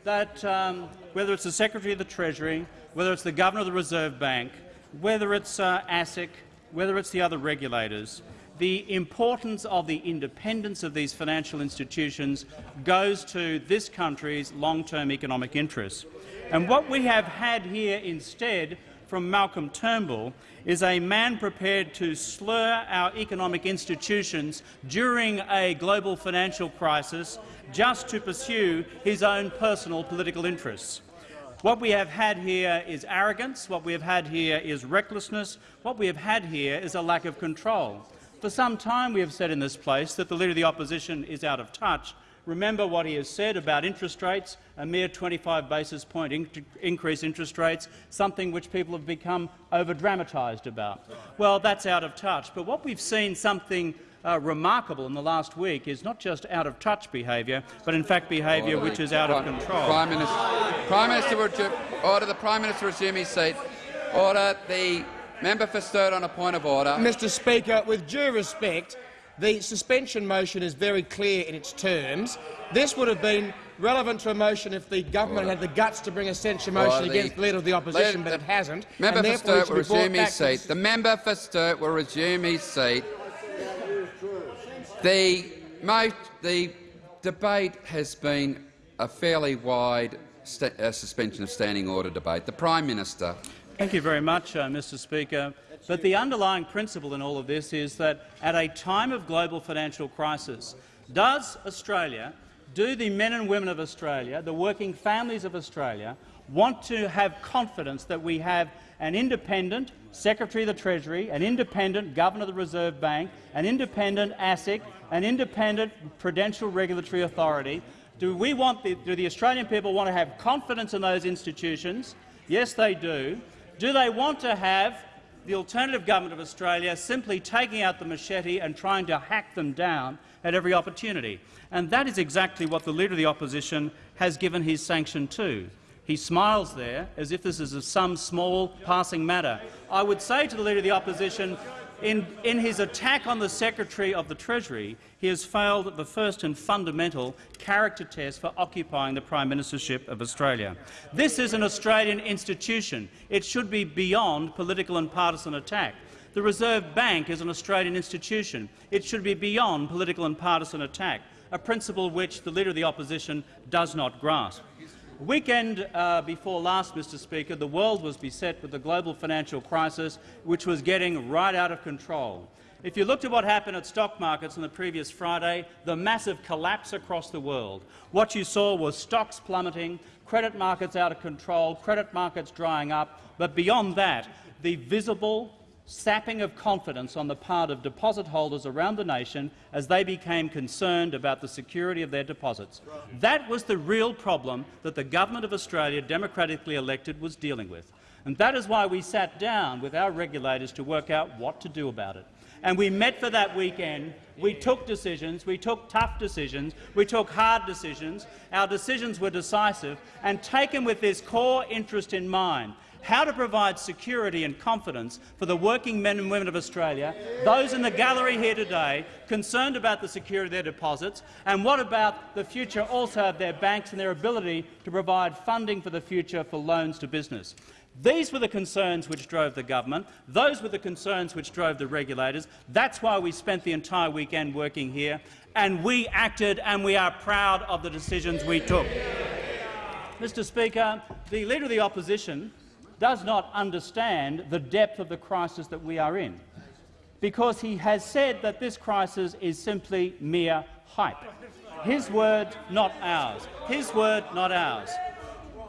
that um, whether it's the Secretary of the Treasury, whether it's the Governor of the Reserve Bank, whether it's uh, ASIC, whether it's the other regulators, the importance of the independence of these financial institutions goes to this country's long-term economic interests. And what we have had here instead from Malcolm Turnbull is a man prepared to slur our economic institutions during a global financial crisis just to pursue his own personal political interests. What we have had here is arrogance, what we have had here is recklessness, what we have had here is a lack of control. For some time we have said in this place that the Leader of the Opposition is out of touch. Remember what he has said about interest rates, a mere 25 basis point in increase interest rates, something which people have become over-dramatised about. Well, that's out of touch. But what we've seen something uh, remarkable in the last week is not just out-of-touch behaviour, but in fact behaviour order. which is out Prime, of control. Prime Minister, Prime Minister, order the Prime Minister resume his seat. Order the member for Sturt on a point of order. Mr Speaker, with due respect, the suspension motion is very clear in its terms. This would have been relevant to a motion if the government order. had the guts to bring a censure motion the, against the Leader of the Opposition, but it hasn't. Member for Sturt will resume his seat. The member for Sturt will resume his seat. The, the debate has been a fairly wide uh, suspension of standing order debate. The Prime Minister. Thank you very much, uh, Mr Speaker. But the underlying principle in all of this is that at a time of global financial crisis, does Australia, do the men and women of Australia, the working families of Australia, want to have confidence that we have an independent Secretary of the Treasury, an independent Governor of the Reserve Bank, an independent ASIC, an independent Prudential Regulatory Authority. Do, we want the, do the Australian people want to have confidence in those institutions? Yes, they do. Do they want to have the alternative government of Australia simply taking out the machete and trying to hack them down at every opportunity? And that is exactly what the Leader of the Opposition has given his sanction to. He smiles there as if this is some small passing matter. I would say to the Leader of the Opposition, in, in, his attack on the Secretary of the Treasury, he has failed the first and fundamental character test for occupying the Prime Ministership of Australia. This is an Australian institution. It should be beyond political and partisan attack. The Reserve Bank is an Australian institution. It should be beyond political and partisan attack, a principle which the Leader of the Opposition does not grasp. Weekend uh, before last, Mr Speaker, the world was beset with the global financial crisis, which was getting right out of control. If you looked at what happened at stock markets on the previous Friday, the massive collapse across the world, what you saw was stocks plummeting, credit markets out of control, credit markets drying up, but beyond that, the visible sapping of confidence on the part of deposit holders around the nation as they became concerned about the security of their deposits. That was the real problem that the government of Australia, democratically elected, was dealing with. And that is why we sat down with our regulators to work out what to do about it. And we met for that weekend. We took decisions. We took tough decisions. We took hard decisions. Our decisions were decisive and taken with this core interest in mind how to provide security and confidence for the working men and women of Australia, those in the gallery here today concerned about the security of their deposits, and what about the future also of their banks and their ability to provide funding for the future for loans to business. These were the concerns which drove the government. Those were the concerns which drove the regulators. That's why we spent the entire weekend working here, and we acted and we are proud of the decisions we took. Mr Speaker, the Leader of the Opposition does not understand the depth of the crisis that we are in, because he has said that this crisis is simply mere hype. His word, not ours. His word, not ours.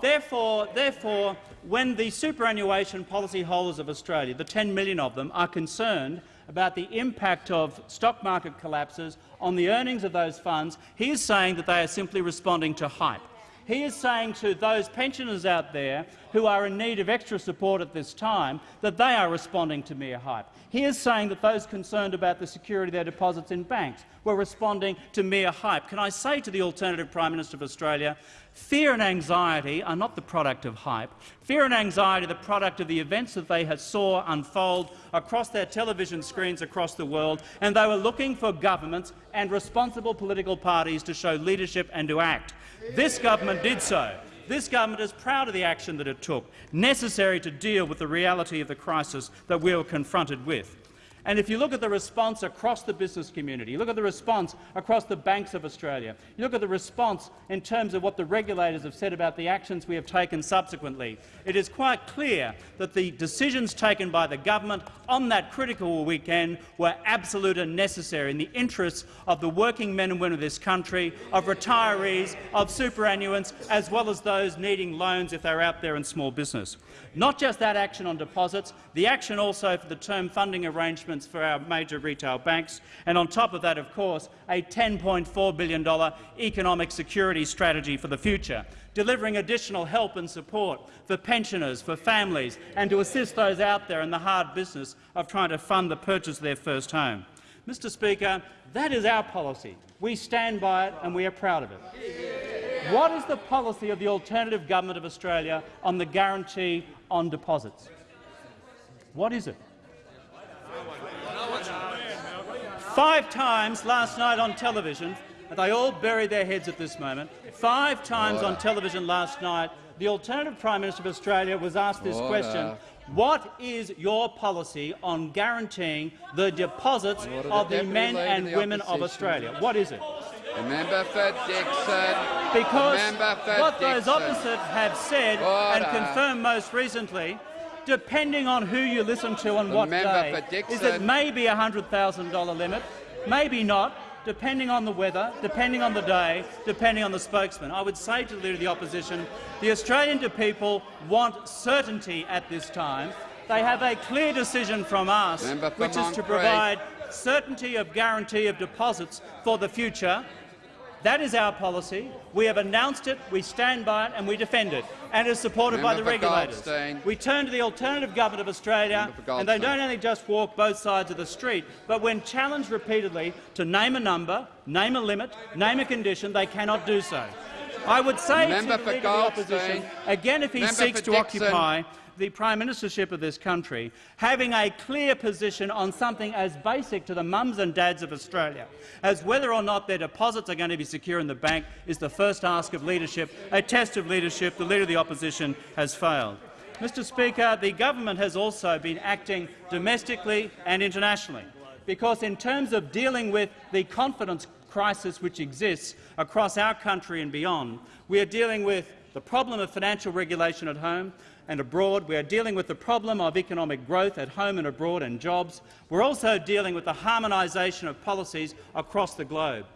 Therefore, therefore, when the superannuation policyholders of Australia, the 10 million of them, are concerned about the impact of stock market collapses on the earnings of those funds, he is saying that they are simply responding to hype. He is saying to those pensioners out there who are in need of extra support at this time that they are responding to mere hype. He is saying that those concerned about the security of their deposits in banks were responding to mere hype. Can I say to the alternative Prime Minister of Australia, fear and anxiety are not the product of hype. Fear and anxiety are the product of the events that they had saw unfold across their television screens across the world, and they were looking for governments and responsible political parties to show leadership and to act. This government did so. This government is proud of the action that it took, necessary to deal with the reality of the crisis that we were confronted with. And if you look at the response across the business community, look at the response across the banks of Australia, you look at the response in terms of what the regulators have said about the actions we have taken subsequently, it is quite clear that the decisions taken by the government on that critical weekend were absolute and necessary in the interests of the working men and women of this country, of retirees, of superannuants, as well as those needing loans if they're out there in small business. Not just that action on deposits, the action also for the term funding arrangements for our major retail banks, and on top of that, of course, a $10.4 billion economic security strategy for the future, delivering additional help and support for pensioners, for families, and to assist those out there in the hard business of trying to fund the purchase of their first home. Mr Speaker, that is our policy. We stand by it and we are proud of it. What is the policy of the alternative government of Australia on the guarantee on deposits? What is it? Five times last night on television, and they all bury their heads at this moment, five times on television last night, the alternative Prime Minister of Australia was asked this Order. question. What is your policy on guaranteeing the deposits Order. of The the men and the women of Australia? What is it? The member for Dickson. Because for what those Dickson. opposite have said and confirmed most recently, depending on who you listen to on The what day, is it maybe a $100,000 limit, maybe not, depending on the weather, depending on the day, depending on the spokesman. I would say to the Leader of the Opposition, the Australian people want certainty at this time. They have a clear decision from us, which is to provide certainty of guarantee of deposits for the future. That is our policy. We have announced it, we stand by it and we defend it, and it is supported by the regulators. Goldstein. We turn to the alternative government of Australia, and they don't only just walk both sides of the street, but when challenged repeatedly to name a number, name a limit, name a condition, they cannot do so. I would say Member to the Leader of the Opposition, again if he Member seeks to Dickson. occupy the prime ministership of this country, having a clear position on something as basic to the mums and dads of Australia as whether or not their deposits are going to be secure in the bank is the first ask of leadership, a test of leadership. The Leader of the Opposition has failed. Mr Speaker, the government has also been acting domestically and internationally, because in terms of dealing with the confidence crisis which exists across our country and beyond, we are dealing with the problem of financial regulation at home and abroad. We are dealing with the problem of economic growth at home and abroad and jobs. We're also dealing with the harmonisation of policies across the globe.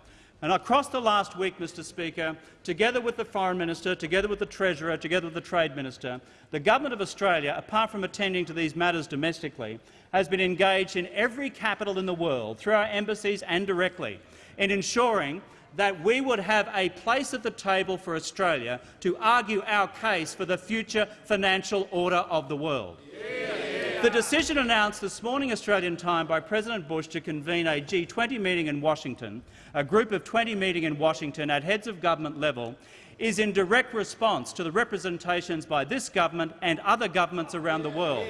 And across the last week, Mr Speaker, together with the Foreign Minister, together with the Treasurer, together with the Trade Minister, the Government of Australia, apart from attending to these matters domestically, has been engaged in every capital in the world, through our embassies and directly, in ensuring that we would have a place at the table for Australia to argue our case for the future financial order of the world. The decision announced this morning Australian time by President Bush to convene a G20 meeting in Washington, a group of 20 meeting in Washington at heads of government level, is in direct response to the representations by this government and other governments around the world.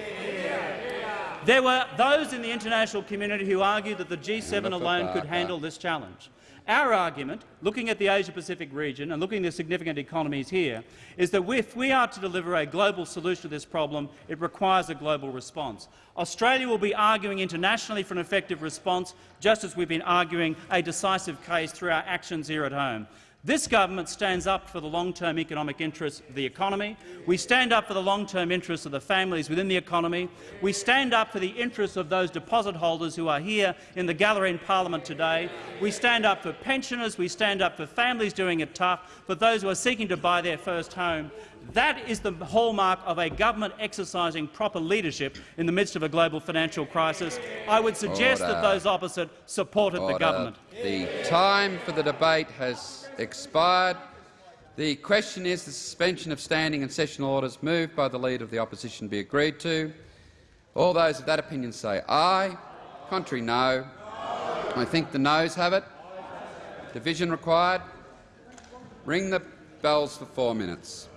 There were those in the international community who argued that the G7 alone could handle this challenge. Our argument, looking at the Asia-Pacific region and looking at the significant economies here, is that if we are to deliver a global solution to this problem, it requires a global response. Australia will be arguing internationally for an effective response, just as we've been arguing a decisive case through our actions here at home. This government stands up for the long-term economic interests of the economy. We stand up for the long-term interests of the families within the economy. We stand up for the interests of those deposit holders who are here in the gallery in parliament today. We stand up for pensioners. We stand up for families doing it tough, for those who are seeking to buy their first home. That is the hallmark of a government exercising proper leadership in the midst of a global financial crisis. I would suggest that those opposite supported the government. The time for the debate has expired. The question is the suspension of standing and sessional orders moved by the Leader of the Opposition be agreed to. All those of that opinion say aye. Contrary, no. I think the noes have it. Division required. Ring the bells for four minutes.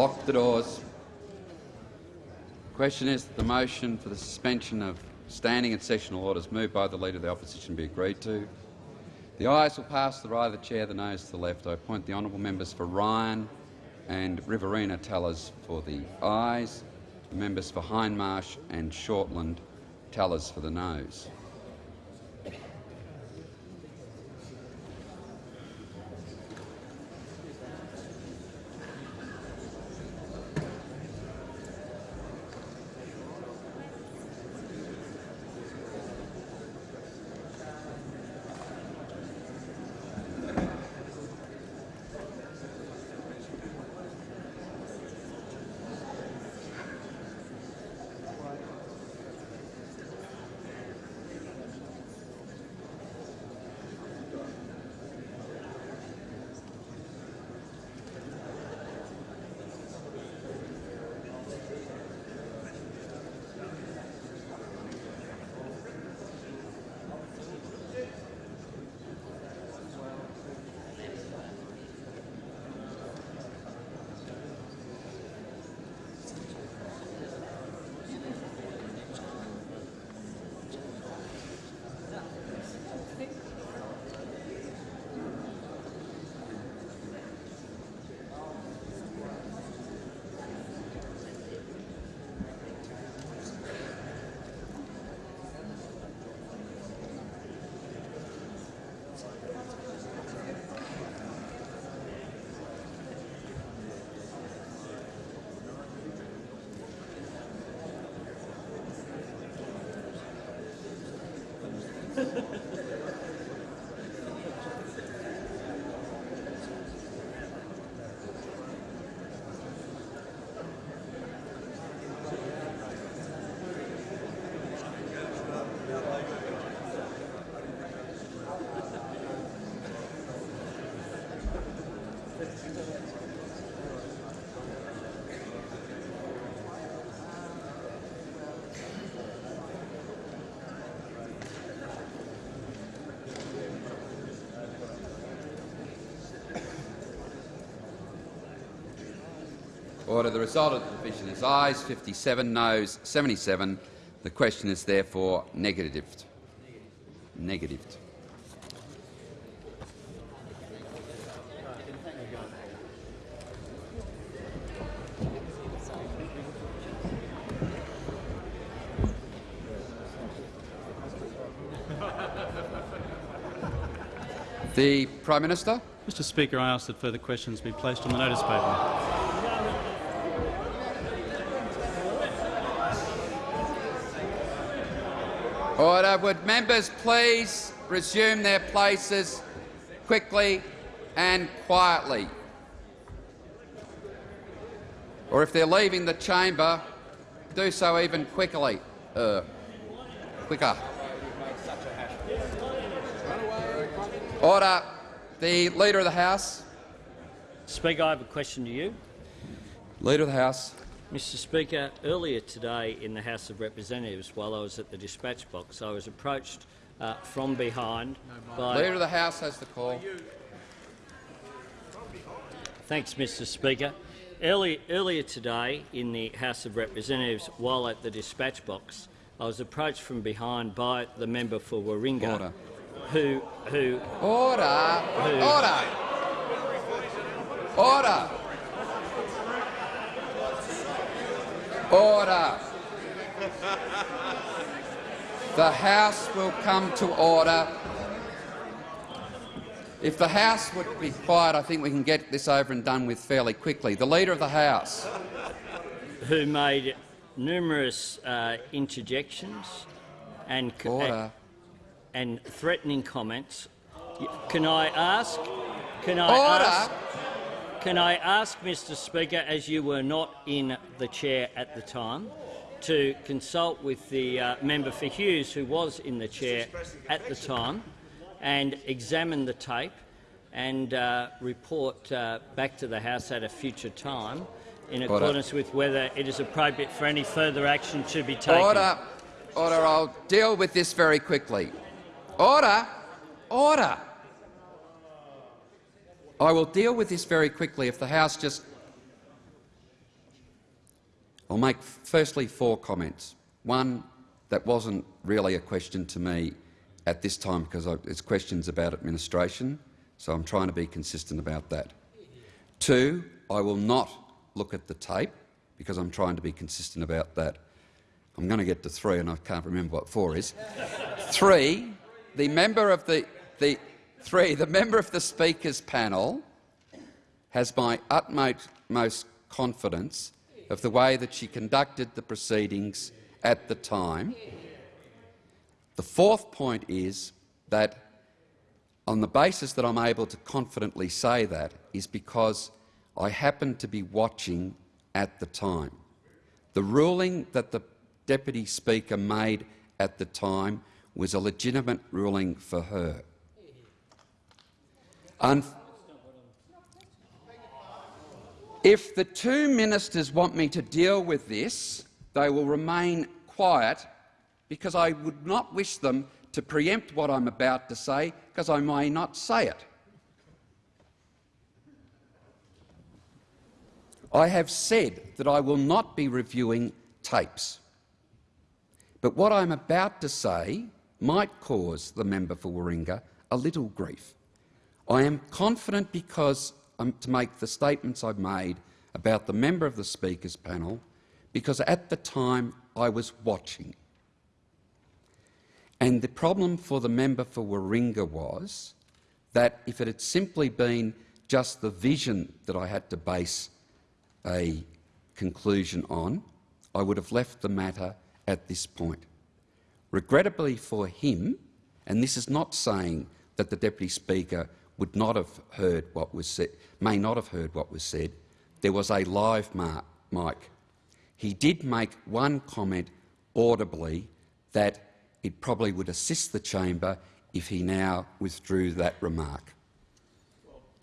Lock the doors. Question is the motion for the suspension of standing and sessional orders moved by the Leader of the Opposition be agreed to. The ayes will pass to the right of the chair, the noes to the left. I appoint the honourable members for Ryan and Riverina tellers for the ayes. the Members for Hindmarsh and Shortland tellers for the noes. Order. The result of the division is ayes 57, noes 77. The question is therefore negatived. Negatived. The Prime Minister. Mr Speaker, I ask that further questions be placed on the notice paper. Order. Would members please resume their places quickly and quietly? Or if they're leaving the chamber, do so even quickly. Uh, quicker. Order. The Leader of the House. Speaker, I have a question to you. Leader of the House. Mr Speaker, earlier today in the House of Representatives, while I was at the dispatch box, I was approached uh, from behind by... Leader of the House has the call. Thanks, Mr Speaker. Early, earlier today in the House of Representatives, while at the dispatch box, I was approached from behind by the member for Warringah, Order. who, who, Order. who, Order. Order. Order. The House will come to order. If the House would be quiet, I think we can get this over and done with fairly quickly. The Leader of the House. who made numerous uh, interjections and, Order. and threatening comments. Can I ask? Can I Order. ask? Can I ask, Mr. Speaker, as you were not in the chair at the time, to consult with the uh, member for Hughes, who was in the chair at the time, and examine the tape and uh, report uh, back to the House at a future time in Order. accordance with whether it is appropriate for any further action to be taken. Order. Order. I'll deal with this very quickly. Order. Order. I will deal with this very quickly if the House just... I'll make firstly four comments. One, that wasn't really a question to me at this time because it's questions about administration, so I'm trying to be consistent about that. Two, I will not look at the tape because I'm trying to be consistent about that. I'm going to get to three, and I can't remember what four is. three, the member of the, the three, the member of the Speaker's panel has my utmost confidence of the way that she conducted the proceedings at the time. The fourth point is that on the basis that I'm able to confidently say that is because I happened to be watching at the time. The ruling that the Deputy Speaker made at the time was a legitimate ruling for her. Un if the two ministers want me to deal with this, they will remain quiet because I would not wish them to preempt what I'm about to say because I may not say it. I have said that I will not be reviewing tapes. But what I'm about to say might cause the member for Warringah a little grief. I am confident because um, to make the statements I've made about the member of the Speaker's panel because at the time I was watching. And the problem for the member for Warringah was that if it had simply been just the vision that I had to base a conclusion on, I would have left the matter at this point. Regrettably for him, and this is not saying that the Deputy Speaker would not have heard what was said, may not have heard what was said, there was a live mic. He did make one comment audibly that it probably would assist the chamber if he now withdrew that remark.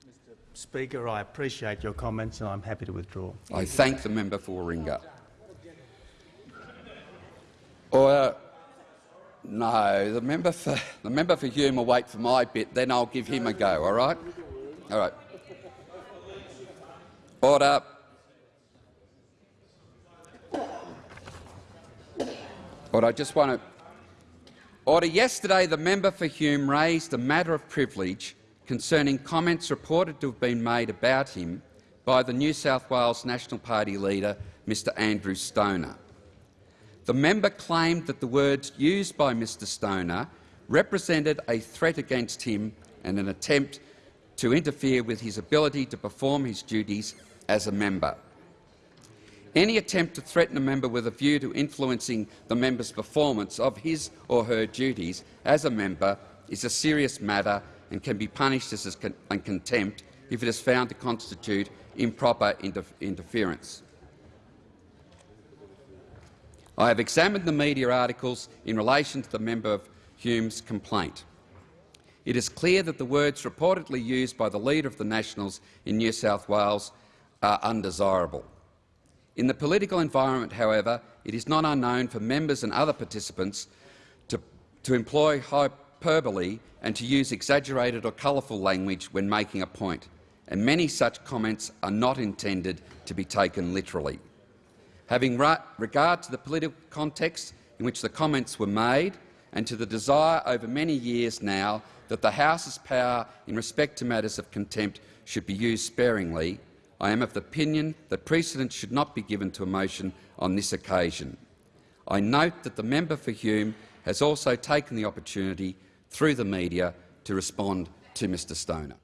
Mr. Speaker, I appreciate your comments and I'm happy to withdraw. I thank the member for Warringah. Or, uh, no, the member for the member for Hume will wait for my bit, then I'll give him a go. All right, all right. Order. Order. I just want to order. Yesterday, the member for Hume raised a matter of privilege concerning comments reported to have been made about him by the New South Wales National Party leader, Mr Andrew Stoner. The member claimed that the words used by Mr Stoner represented a threat against him and an attempt to interfere with his ability to perform his duties as a member. Any attempt to threaten a member with a view to influencing the member's performance of his or her duties as a member is a serious matter and can be punished as a contempt if it is found to constitute improper inter interference. I have examined the media articles in relation to the member of Hume's complaint. It is clear that the words reportedly used by the Leader of the Nationals in New South Wales are undesirable. In the political environment, however, it is not unknown for members and other participants to, to employ hyperbole and to use exaggerated or colourful language when making a point, and many such comments are not intended to be taken literally. Having regard to the political context in which the comments were made and to the desire over many years now that the House's power in respect to matters of contempt should be used sparingly, I am of the opinion that precedence should not be given to a motion on this occasion. I note that the member for Hume has also taken the opportunity through the media to respond to Mr Stoner.